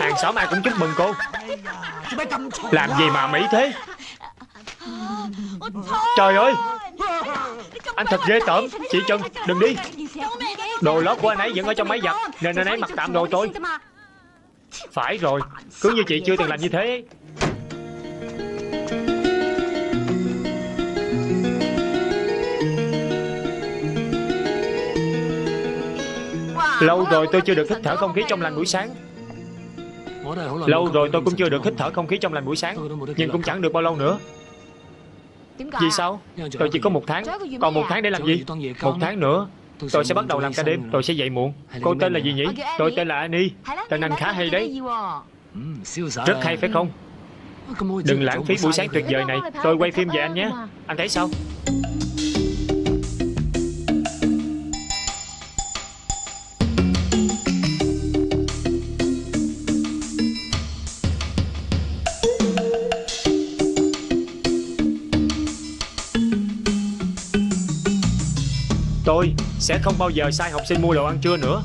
Hàng xóm ai cũng chúc mừng cô. Làm gì mà mỹ thế Trời ơi! Anh thật ghê tởm. Chị Trần, đừng đi. Đồ lót của anh ấy vẫn ở trong máy giặt, Nên anh ấy mặc tạm đồ tôi. Phải rồi. Cứ như chị chưa từng làm như thế. Lâu rồi tôi chưa được hít thở không khí trong lành buổi sáng. Lâu rồi tôi cũng chưa được hít thở không khí trong lành buổi sáng, Nhưng cũng chẳng được bao lâu nữa. Vì sao? Tôi chỉ có một tháng. Còn một tháng để làm gì? Một tháng nữa. Tôi sẽ bắt đầu làm ca đêm. Tôi sẽ dậy muộn. Cô tên là gì nhỉ? Tôi tên là Annie. Tên anh khá hay đấy. Rất hay phải không? Đừng lãng phí buổi sáng tuyệt vời này. Tôi quay phim về anh nhé. Anh thấy sao Tôi sẽ không bao giờ sai học sinh mua đồ ăn trưa nữa.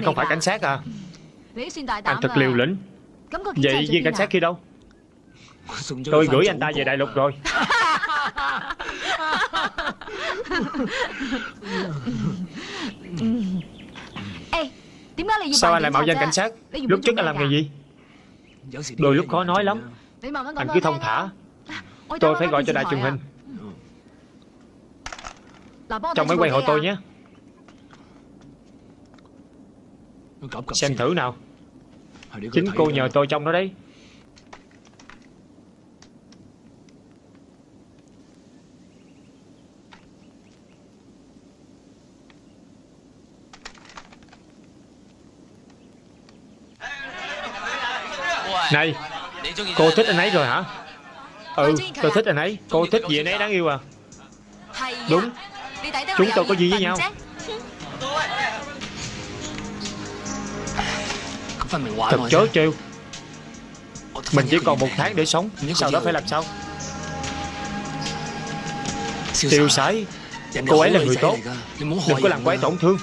Anh không phải cảnh sát à? Anh thật liều lĩnh. Vậy viên cảnh sát kia đâu? Tôi gửi anh ta về đại lục rồi. Sao anh lại mạo danh cảnh sát? Lúc trước anh làm nghề gì? Đôi lúc khó nói lắm. Anh cứ thông thả. Tôi phải gọi cho đài truyền hình. Trong máy quay hộ tôi nhé Xem thử nào. Chính cô nhờ tôi trong đó đấy. Này Cô thích anh ấy rồi hả? Ừ tôi thích anh ấy. Cô thích gì anh ấy đáng yêu à? Đúng. Chúng tôi có gì với nhau Thật chớ trêu. Mình chỉ còn một tháng để sống. Sau đó phải làm sao? Tiêu sái. Cô ấy là người tốt. Đừng có làm cô ấy tổn thương.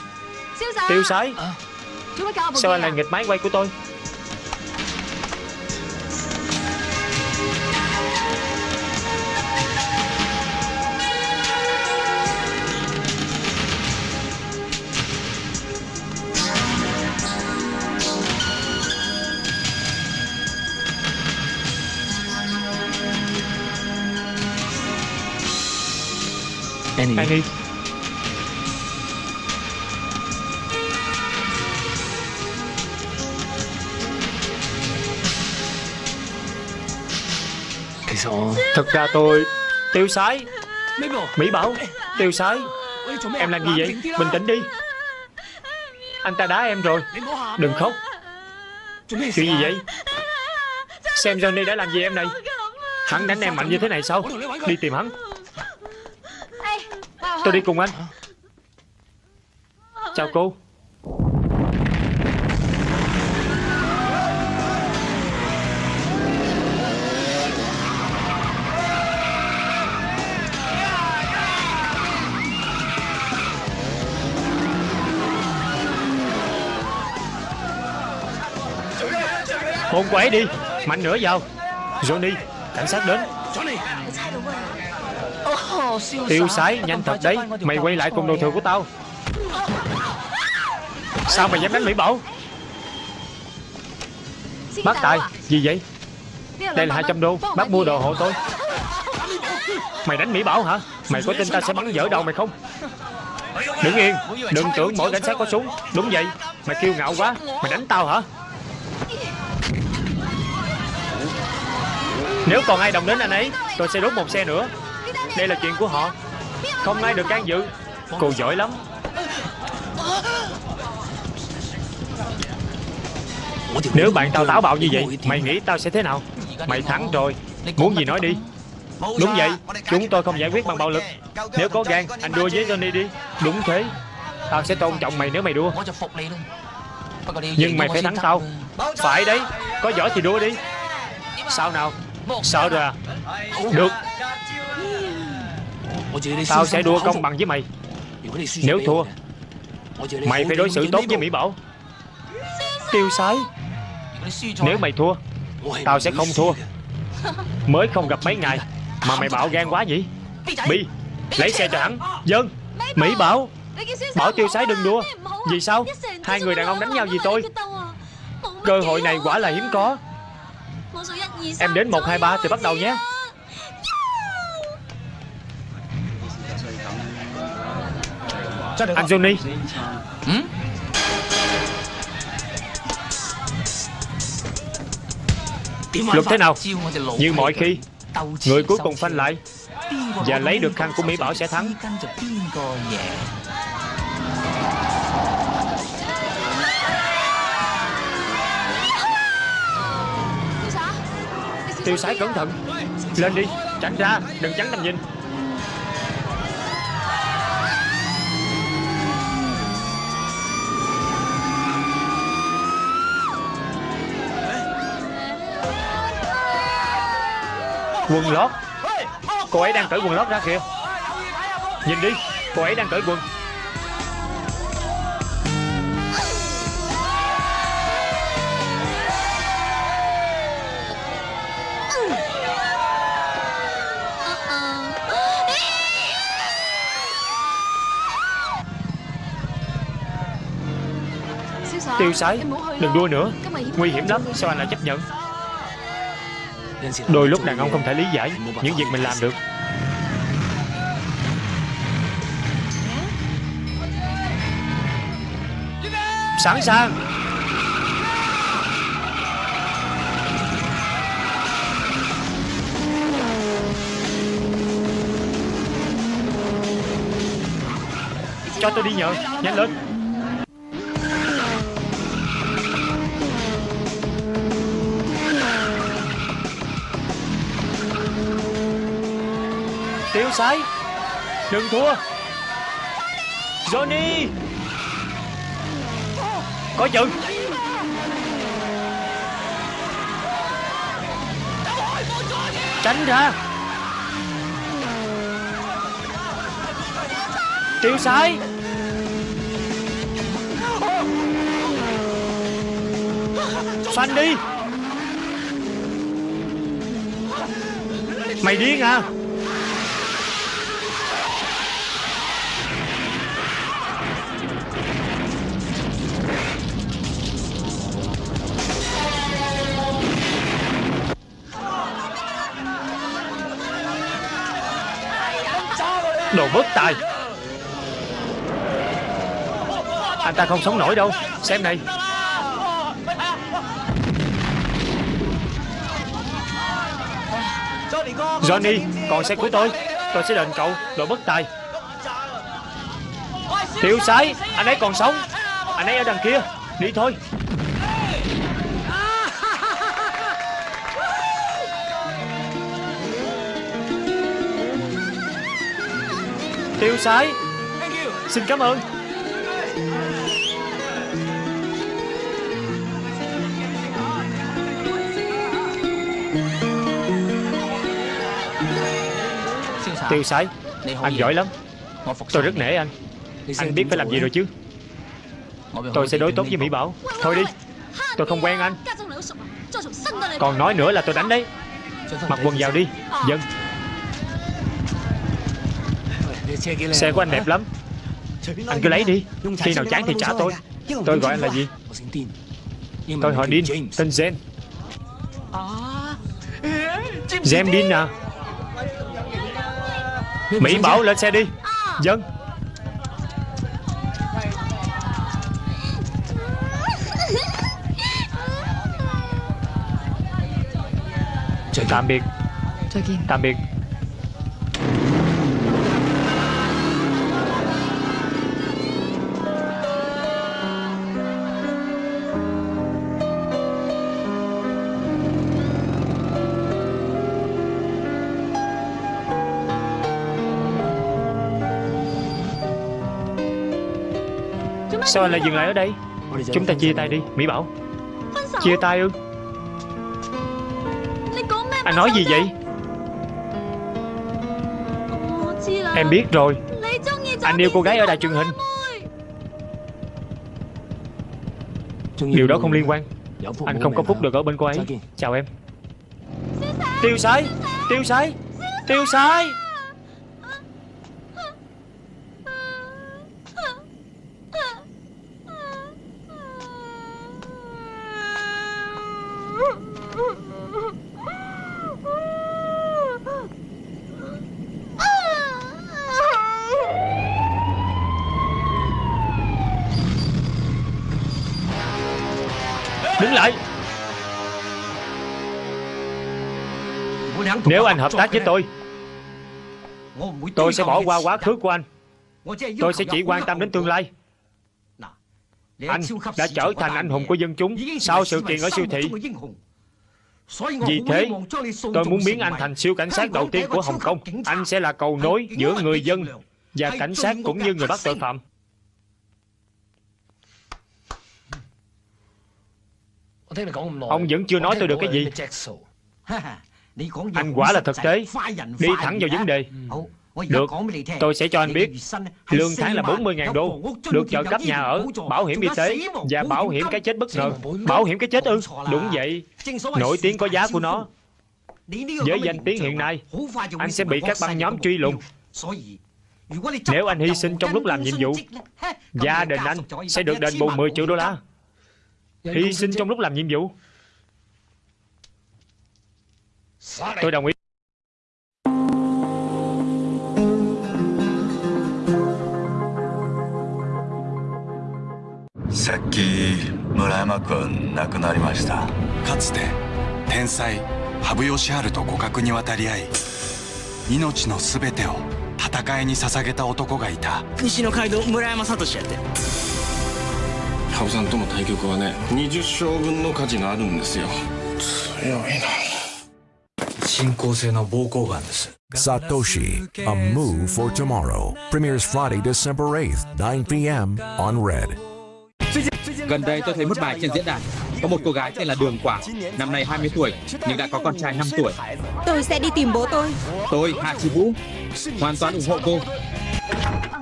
Tiêu sái. Sao anh lại nghịch máy quay của tôi Annie Annie Thật ra tôi Tiêu sái. Mỹ Bảo Tiêu sái. Em làm gì vậy? Bình tĩnh đi. Anh ta đá em rồi. Đừng khóc. Chuyện gì vậy? Xem Johnny đã làm gì em này? Hắn đánh em mạnh như thế này sao? Đi tìm hắn Tôi đi cùng anh. Chào cô. Hôn cô đi, Mạnh nữa vào. Johnny, Cảnh sát đến. Tiêu sái nhanh thật đấy. Mày quay lại cùng đồ thừa của tao. Sao mày dám đánh Mỹ Bảo? Bác Tài Gì vậy? Đây là 200 đô. Bác mua đồ hộ tôi. Mày đánh Mỹ Bảo hả? Mày có tin ta sẽ bắn dở đầu mày không? Đứng yên. Đừng tưởng mỗi cảnh sát có súng. Đúng vậy. Mày kiêu ngạo quá. Mày đánh tao hả? Nếu còn ai đồng đến anh ấy Tôi sẽ đốt một xe nữa đây là chuyện của họ. Không ai được can dự. Cô giỏi lắm. Nếu bạn tao táo bạo như vậy, Mày nghĩ tao sẽ thế nào? Mày thắng rồi. Muốn gì nói đi. Đúng vậy, Chúng tôi không giải quyết bằng bạo lực. Nếu có gan, Anh đua với Johnny đi. Đúng thế. Tao sẽ tôn trọng mày nếu mày đua. Nhưng mày phải thắng tao. Phải đấy. Có giỏi thì đua đi. Sao nào? Sợ rồi à? Được. Tao sẽ đua công bằng với mày. Nếu thua Mày phải đối xử tốt với Mỹ Bảo. Tiêu sái. Nếu mày thua Tao sẽ không thua. Mới không gặp mấy ngày Mà mày bạo gan quá nhỉ Bi Lấy xe cho hắn. Dân Mỹ Bảo. Bảo. Tiêu sái đừng đua. Vì sao? Hai người đàn ông đánh nhau vì tôi? Cơ hội này quả là hiếm có. Em đến 1, 2, 3 thì bắt đầu nhé Anh Johnny Luật thế nào? Như mọi khi Người cuối cùng phanh lại Và lấy được khăn của Mỹ Bảo sẽ thắng. Tiêu sái cẩn thận. Lên đi Tránh ra Đừng chắn tầm nhìn Quần lót. Cô ấy đang cởi quần lót ra kìa. Nhìn đi Cô ấy đang cởi quần. Tiêu sái. Đừng đua nữa. Nguy hiểm lắm. Sao anh lại chấp nhận Đôi lúc đàn ông không thể lý giải Những việc mình làm được. Sẵn sàng. Cho tôi đi nhờ Nhanh lên Tiêu sái. Đừng thua. Johnny. Có chừng Tránh ra. Tiêu sái. Phanh đi. Mày điên à? Đồ bất tài. Anh ta không sống nổi đâu. Xem này. Johnny Còn xe của tôi. Tôi sẽ đền cậu Đồ bất tài. Tiểu sái, Anh ấy còn sống. Anh ấy ở đằng kia. Đi thôi. Tiêu sái Xin cảm ơn Tiêu sái Anh giỏi lắm Tôi rất nể anh Anh biết phải làm gì rồi chứ Tôi sẽ đối tốt với Mỹ Bảo Thôi đi Tôi không quen anh Còn nói nữa là tôi đánh đấy Mặc quần vào đi Dân Xe của anh đẹp lắm. Anh cứ lấy đi. Khi nào chán thì trả tôi. Tôi gọi anh là gì? Tôi họ Dean. Tên Zen Zen Dean à? Mỹ Bảo lên xe đi. Dân. Tạm biệt. Tạm biệt Sao anh lại dừng lại ở đây. Chúng ta chia tay đi Mỹ Bảo. Chia tay ư? Anh nói gì vậy? Em biết rồi. Anh yêu cô gái ở đài truyền hình. Điều đó không liên quan. Anh không có phúc được ở bên cô ấy. Chào em. Tiêu sái Tiêu sái Tiêu sái Nếu anh hợp tác với tôi Tôi sẽ bỏ qua quá khứ của anh. Tôi sẽ chỉ quan tâm đến tương lai. Anh đã trở thành anh hùng của dân chúng Sau sự kiện ở siêu thị. Vì thế Tôi muốn biến anh thành siêu cảnh sát đầu tiên của Hồng Kông. Anh sẽ là cầu nối giữa người dân Và cảnh sát cũng như người bắt tội phạm. Ông vẫn chưa nói tôi được cái gì Anh quả là thực tế. Đi thẳng vào vấn đề. Được, tôi sẽ cho anh biết. Lương tháng là 40.000 đô. Được trợ cấp nhà ở, bảo hiểm y tế Và bảo hiểm cái chết bất ngờ. Bảo hiểm cái chết ư? Đúng vậy. Nổi tiếng có giá của nó. Với danh tiếng hiện nay Anh sẽ bị các băng nhóm truy lùng. Nếu anh hy sinh trong lúc làm nhiệm vụ Gia đình anh sẽ được đền bù 10 triệu đô la. Hy sinh trong lúc làm nhiệm vụ Tôi đồng ý さっき村山君亡くなりましたかつて天才羽生善治と互角に渡り合い命の全てを戦いに捧げた男がいた西の街道村山聡やって羽生さんとの対局はね20勝分の価値があるんですよ強いな Satoshi, A Move for Tomorrow, premieres Friday, December 8th, 9 p.m. on Red. Gần đây tôi thấy một bài trên diễn đàn. Có một cô gái tên là Đường Quả Năm nay 20 tuổi Nhưng đã có con trai 5 tuổi. Tôi sẽ đi tìm bố tôi. Tôi, Hạ Chi Vũ Hoàn toàn ủng hộ cô.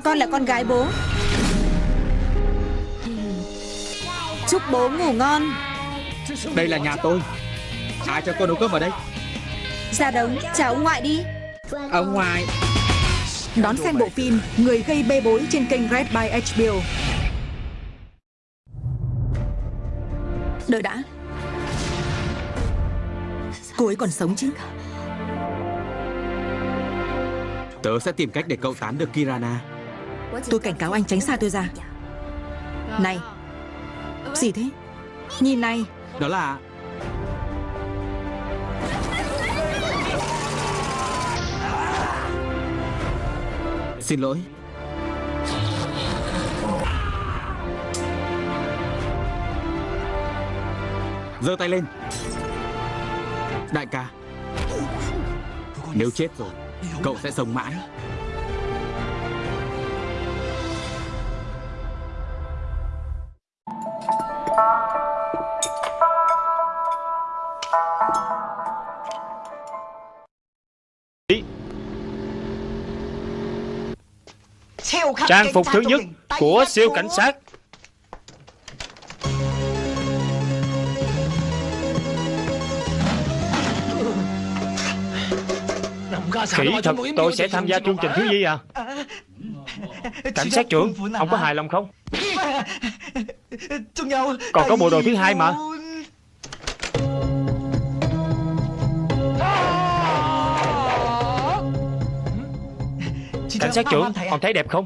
Con là con gái bố. Chúc bố ngủ ngon. Đây là nhà tôi. Ai cho cô nấu cơm ở đây Ra đống, chào ông ngoại đi. Ông ngoại. Đón xem bộ phim Người gây bê bối trên kênh Red by HBO Đợi đã. Cô ấy còn sống chứ? Tớ sẽ tìm cách để cậu tán được Kirana. Tôi cảnh cáo anh tránh xa tôi ra. Này. Gì thế? Nhìn này. Đó là Xin lỗi. Giơ tay lên. Đại ca Nếu chết rồi Cậu sẽ sống mãi. Trang phục thứ nhất của siêu cảnh sát. Kỹ thật tôi sẽ tham gia chương trình thiếu nhi à? Cảnh sát trưởng Ông có hài lòng không? Còn có bộ đồ thứ hai mà Cảnh sát trưởng còn thấy đẹp không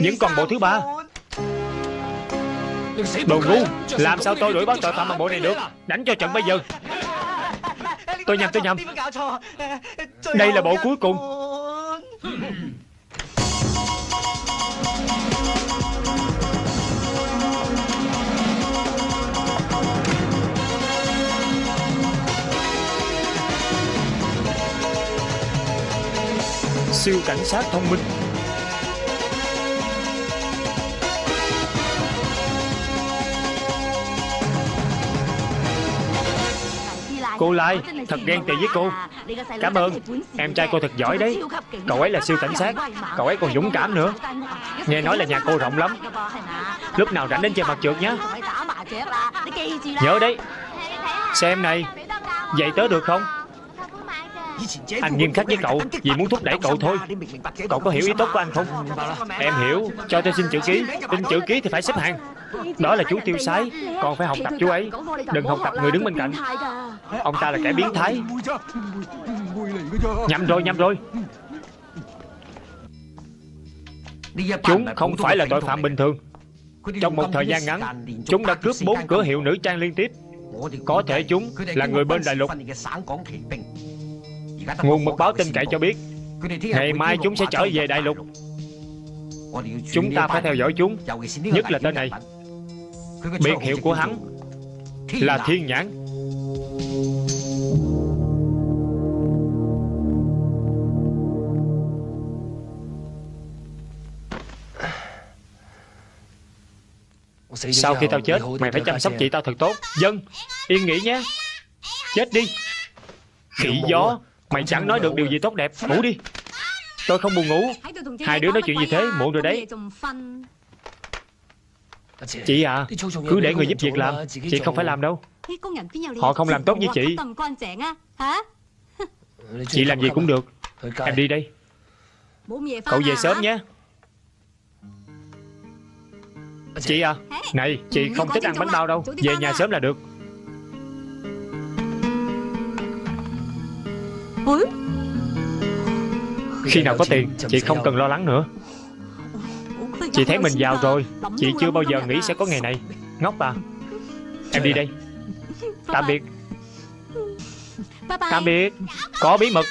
những con bộ thứ ba Đồ ngu Làm sao tôi đuổi bắt tội phạm bằng bộ này được Đánh cho trận bây giờ Tôi nhầm tôi nhầm Đây là bộ cuối cùng Siêu cảnh sát thông minh. Cô Lai, Thật ghen tị với cô. Cảm ơn. Em trai cô thật giỏi đấy. Cậu ấy là siêu cảnh sát. Cậu ấy còn dũng cảm nữa. Nghe nói là nhà cô rộng lắm. Lúc nào rảnh đến chơi mặt trượt nhé Nhớ đấy. Xem này Vậy tớ được không? Anh nghiêm khắc với cậu, Vì muốn thúc đẩy cậu thôi. Cậu có hiểu ý tốt của anh không? Em hiểu. Cho tôi xin chữ ký. Xin chữ ký thì phải xếp hàng. Đó là chú tiêu sái. Còn phải học tập chú ấy. Đừng học tập người đứng bên cạnh. Ông ta là kẻ biến thái. Nhầm rồi nhầm rồi. Chúng không phải là tội phạm bình thường. Trong một thời gian ngắn, Chúng đã cướp bốn cửa hiệu nữ trang liên tiếp. Có thể chúng là người bên đại lục. Nguồn mật báo tin cậy cho biết Ngày mai chúng sẽ trở về đại lục. Chúng ta phải theo dõi chúng Nhất là tên này. Biệt hiệu của hắn Là Thiên Nhãn. Sau khi tao chết Mày phải chăm sóc chị tao thật tốt. Dân Yên nghỉ nhé. Chết đi. Khỉ gió Mày chẳng nói được điều gì tốt đẹp. Ngủ đi. Tôi không buồn ngủ. Hai đứa nói chuyện gì thế? Muộn rồi đấy. Chị à Cứ để người giúp việc làm. Chị không phải làm đâu. Họ không làm tốt như chị. Chị làm gì cũng được. Em đi đây. Cậu về sớm nhé. Chị à Này chị không thích ăn bánh bao đâu. Về nhà sớm là được Khi nào có tiền Chị không cần lo lắng nữa. Chị thấy mình giàu rồi Chị chưa bao giờ nghĩ sẽ có ngày này. Ngốc à? Em đi đây. Tạm biệt. Tạm biệt. Có bí mật.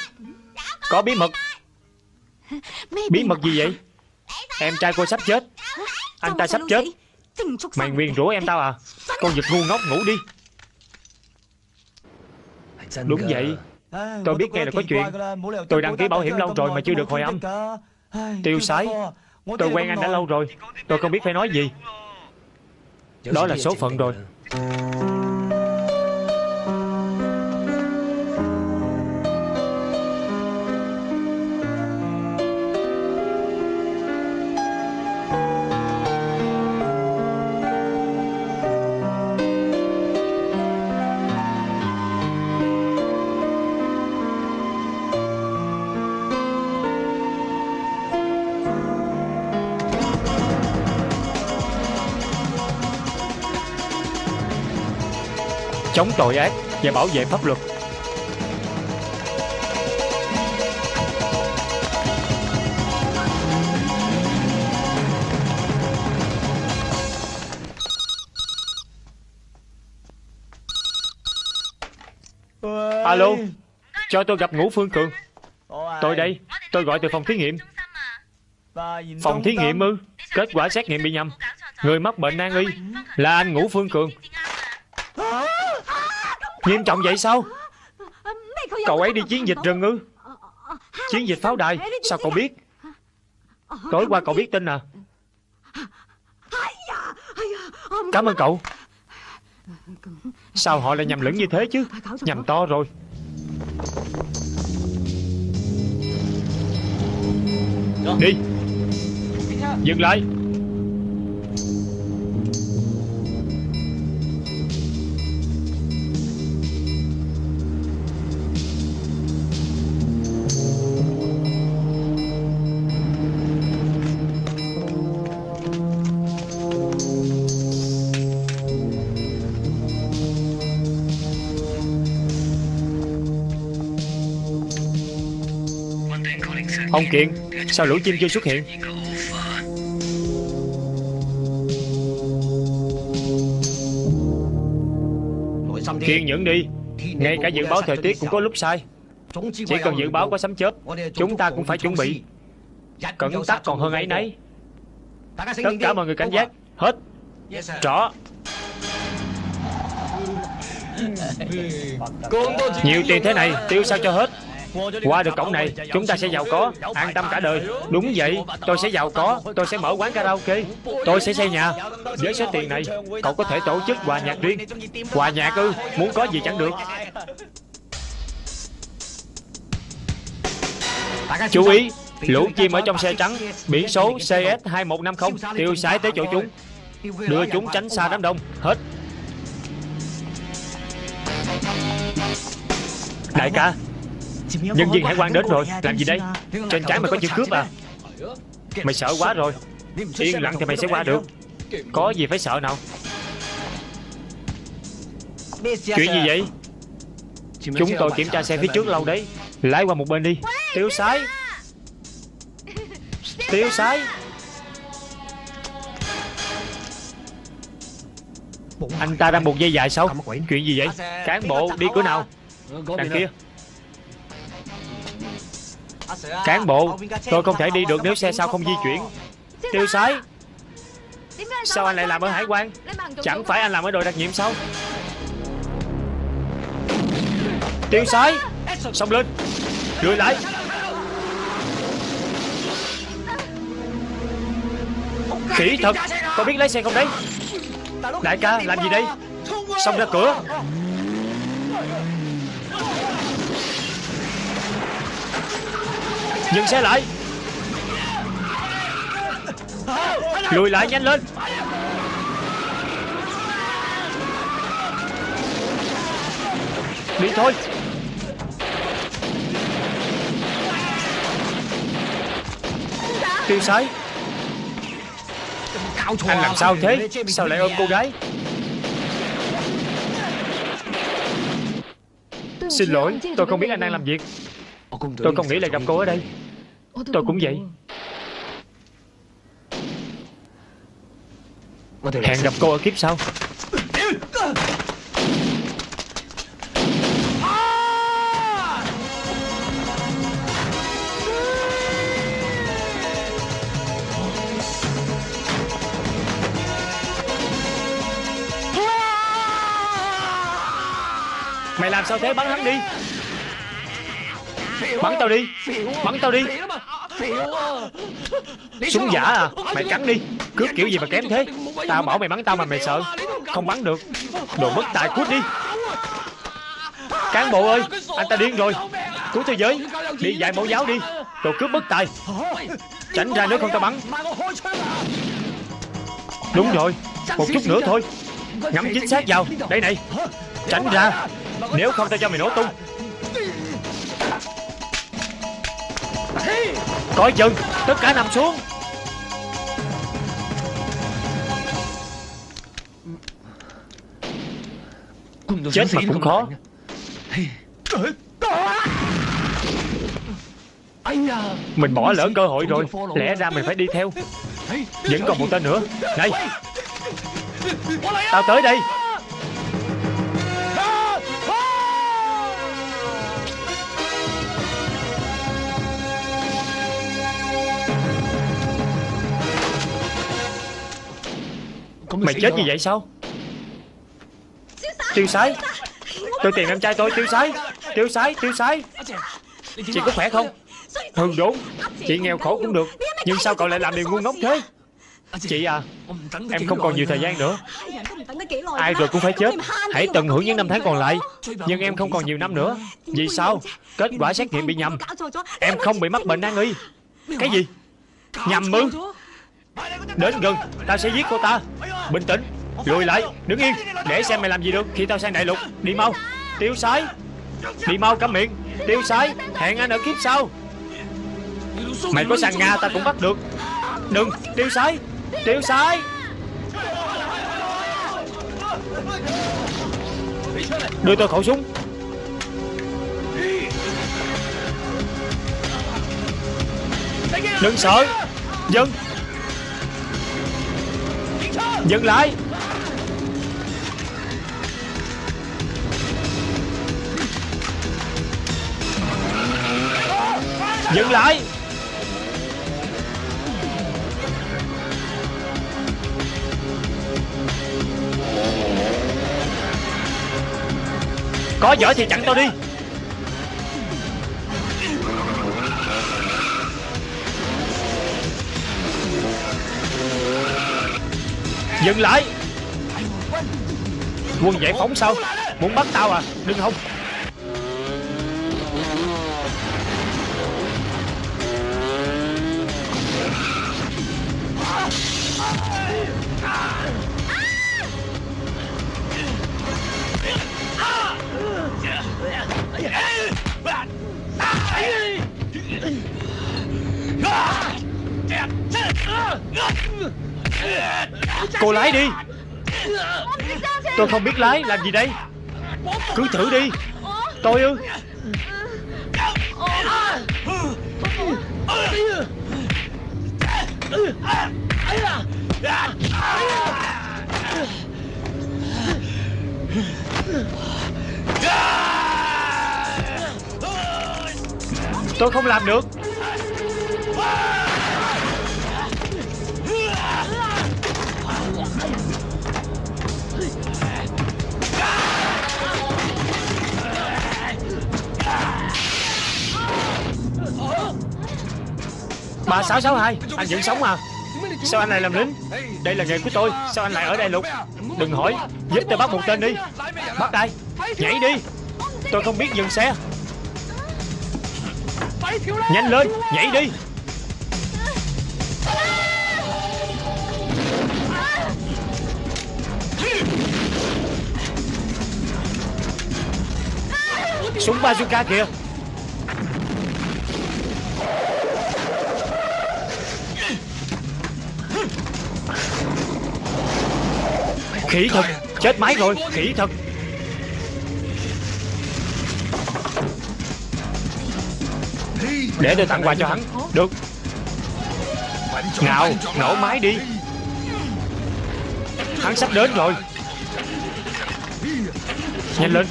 Có bí mật. Bí mật gì vậy? Em trai cô sắp chết. Anh ta sắp chết. Mày nguyền rủa em tao à? Con vật ngu ngốc ngủ đi. Đúng vậy Tôi biết nghe là có chuyện. Tôi đăng ký bảo hiểm lâu rồi mà chưa được hồi âm. Tiêu sái. Tôi quen anh đã lâu rồi. Tôi không biết phải nói gì. Đó là số phận rồi chống tội ác và bảo vệ pháp luật. Alo, cho tôi gặp Ngũ Phương Cường. Tôi đây, tôi gọi từ phòng thí nghiệm. Phòng thí nghiệm ư? Kết quả xét nghiệm bị nhầm. Người mắc bệnh nan y là anh Ngũ Phương Cường. Nghiêm trọng vậy sao? Cậu ấy đi chiến dịch rừng ư? Chiến dịch pháo đài Sao cậu biết? Tối qua cậu biết. tin à? Cảm ơn cậu. Sao họ lại nhầm lẫn như thế chứ? Nhầm to rồi. Đi. Dừng lại Ông Kiện, Sao lũ chim chưa xuất hiện? Kiên nhẫn đi. Ngay cả dự báo thời tiết cũng có lúc sai. Chỉ cần dự báo có sấm chớp, Chúng ta cũng phải chuẩn bị. Cẩn tắc còn hơn ấy nấy. Tất cả mọi người cảnh giác. Hết. Rõ. Nhiều tiền thế này, Tiêu sao cho hết? Qua được cổng này, Chúng ta sẽ giàu có, An tâm cả đời. Đúng vậy, Tôi sẽ giàu có, Tôi sẽ mở quán karaoke, Tôi sẽ xây nhà. Với số tiền này, Cậu có thể tổ chức quà nhạc riêng. Quà nhạc ư, Muốn có gì chẳng được. Chú ý, Lũ chim ở trong xe trắng, Biển số CS2150 Tiêu sái tới chỗ chúng. Đưa chúng tránh xa đám đông, Hết. Đại ca Nhân viên hải quan đến rồi, Làm gì đây? Trên trái mày có chữ cướp à? Mày sợ quá rồi. Yên lặng thì mày sẽ qua được. Có gì phải sợ nào? Chuyện gì vậy? Chúng tôi kiểm tra xe phía trước lâu đấy. Lái qua một bên đi. Tiêu sái. Tiêu sái. Anh ta đang buộc dây dài sao? Chuyện gì vậy? Cán bộ đi cửa nào? Đằng kia. Cán bộ Tôi không thể đi được nếu xe sau không di chuyển. Tiêu sái. Sao anh lại làm ở hải quan? Chẳng phải anh làm ở đội đặc nhiệm sao? Tiêu sái. Xông lên. Lùi lại. Khỉ thật. Có biết lái xe không đấy. Đại ca làm gì đây? Xông ra cửa Dừng xe lại. Lùi lại nhanh lên. Đi thôi. Tiêu sái. Anh làm sao thế? Sao lại ôm cô gái? Xin lỗi, Tôi không biết anh đang làm việc. Tôi không nghĩ lại gặp cô ở đây. Tôi cũng vậy. Hẹn gặp cô ở kiếp sau. Mày làm sao thế? Bắn hắn đi Bắn tao đi. Bắn tao đi. Súng giả à? Mày cắn đi. Cướp kiểu gì mà kém thế? Tao bảo mày bắn tao mà mày sợ. Không bắn được. Đồ mất tài cút đi. Cán bộ ơi, Anh ta điên rồi. Cứu thế giới. Đi dạy mẫu giáo đi. Đồ cướp bất tài. Tránh ra nếu không tao bắn. Đúng rồi. Một chút nữa thôi. Ngắm chính xác vào. Đây này. Tránh ra. Nếu không tao cho mày nổ tung. Coi chừng Tất cả nằm xuống. Chết mà cũng khó. Mình bỏ lỡ cơ hội rồi. Lẽ ra mình phải đi theo. Vẫn còn một tên nữa. Này. Tao tới đây Mày chết như vậy sao? Tiêu sái. Tôi tìm em trai tôi tiêu sái. Tiêu sái tiêu sái. Chị có khỏe không? Ừ đúng. Chị nghèo khổ cũng được. Nhưng sao cậu lại làm điều ngu ngốc thế? Chị à Em không còn nhiều thời gian nữa. Ai rồi cũng phải chết. Hãy tận hưởng những năm tháng còn lại. Nhưng em không còn nhiều năm nữa. Vì sao? Kết quả xét nghiệm bị nhầm. Em không bị mắc bệnh nan y Cái gì? Nhầm ư Đến gần Tao sẽ giết cô ta. Bình tĩnh, Lùi lại, Đứng yên. Để xem mày làm gì được Khi tao sang đại lục. Đi mau. Tiêu sái. Đi mau cắm miệng. Tiêu sái, Hẹn anh ở kiếp sau. Mày có sang Nga, ta cũng bắt được. Đừng, Tiêu sái. Tiêu sái. Đưa tôi khẩu súng. Đừng sợ. Dân. Dừng lại. Dừng lại. Có giỏi thì chặn tao đi. Dừng lại Quân giải phóng sao Muốn bắt tao à Đừng không. Ugh! Cô lái đi. Tôi không biết lái, Làm gì đây? Cứ thử đi. Tôi ư? Tôi không làm được. Ba sáu sáu hai, Anh vẫn sống à Sao anh lại làm lính? Đây là nghề của tôi. Sao anh lại ở đây lục? Đừng hỏi. Giúp tôi bắt một tên đi. Bắt ai? Nhảy đi. Tôi không biết dừng xe. Nhanh lên, Nhảy đi. Súng bazooka kìa. Khỉ thật, Chết máy rồi, Khỉ thật. Để tôi tặng quà cho hắn, Được. Nào Nổ máy đi. Hắn sắp đến rồi. Nhanh lên.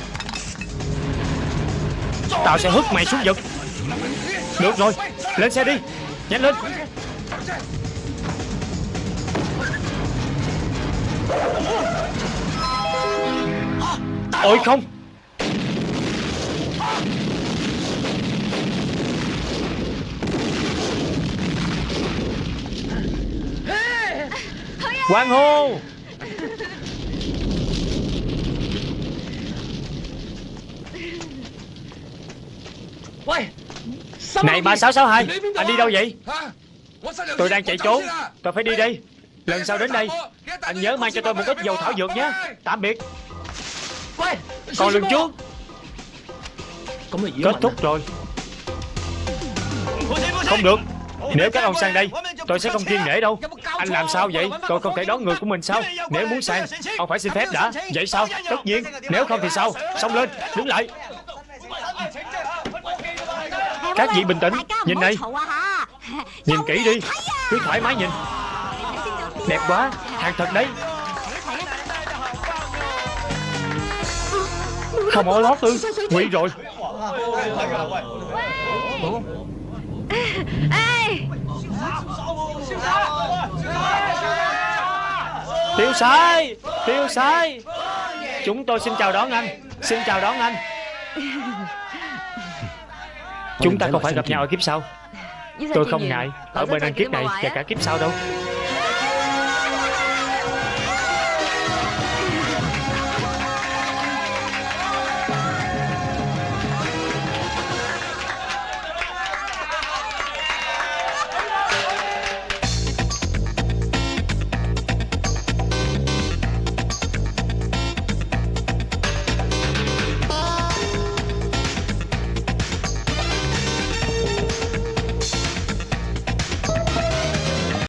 Tao sẽ hất mày xuống vực. Được rồi, Lên xe đi. Nhanh lên. Ôi, không. Quang hô. Này 3662 Anh đi đâu vậy? Tôi đang chạy trốn Tôi phải đi đây. Lần sau đến đây Anh nhớ mang cho tôi một ít dầu thảo dược nhé. Tạm biệt. Còn lần trước Kết thúc rồi. Không được. Nếu các ông sang đây Tôi sẽ không kiên nể đâu. Anh làm sao vậy? Tôi không thể đón người của mình sao? Nếu muốn sang Ông phải xin phép đã. Vậy sao? Tất nhiên. Nếu không thì sao? Xông lên. Đứng lại Các vị bình tĩnh Nhìn đây Nhìn kỹ đi. Cứ thoải mái nhìn. Đẹp quá Hàng thật đấy. Không ở lót ư Nguy rồi. Tiêu sai Tiêu sai. Chúng tôi xin chào đón anh. Xin chào đón anh Chúng ta không phải gặp nhau ở kiếp sau. Tôi không ngại. Ở bên anh kiếp này và cả kiếp sau đâu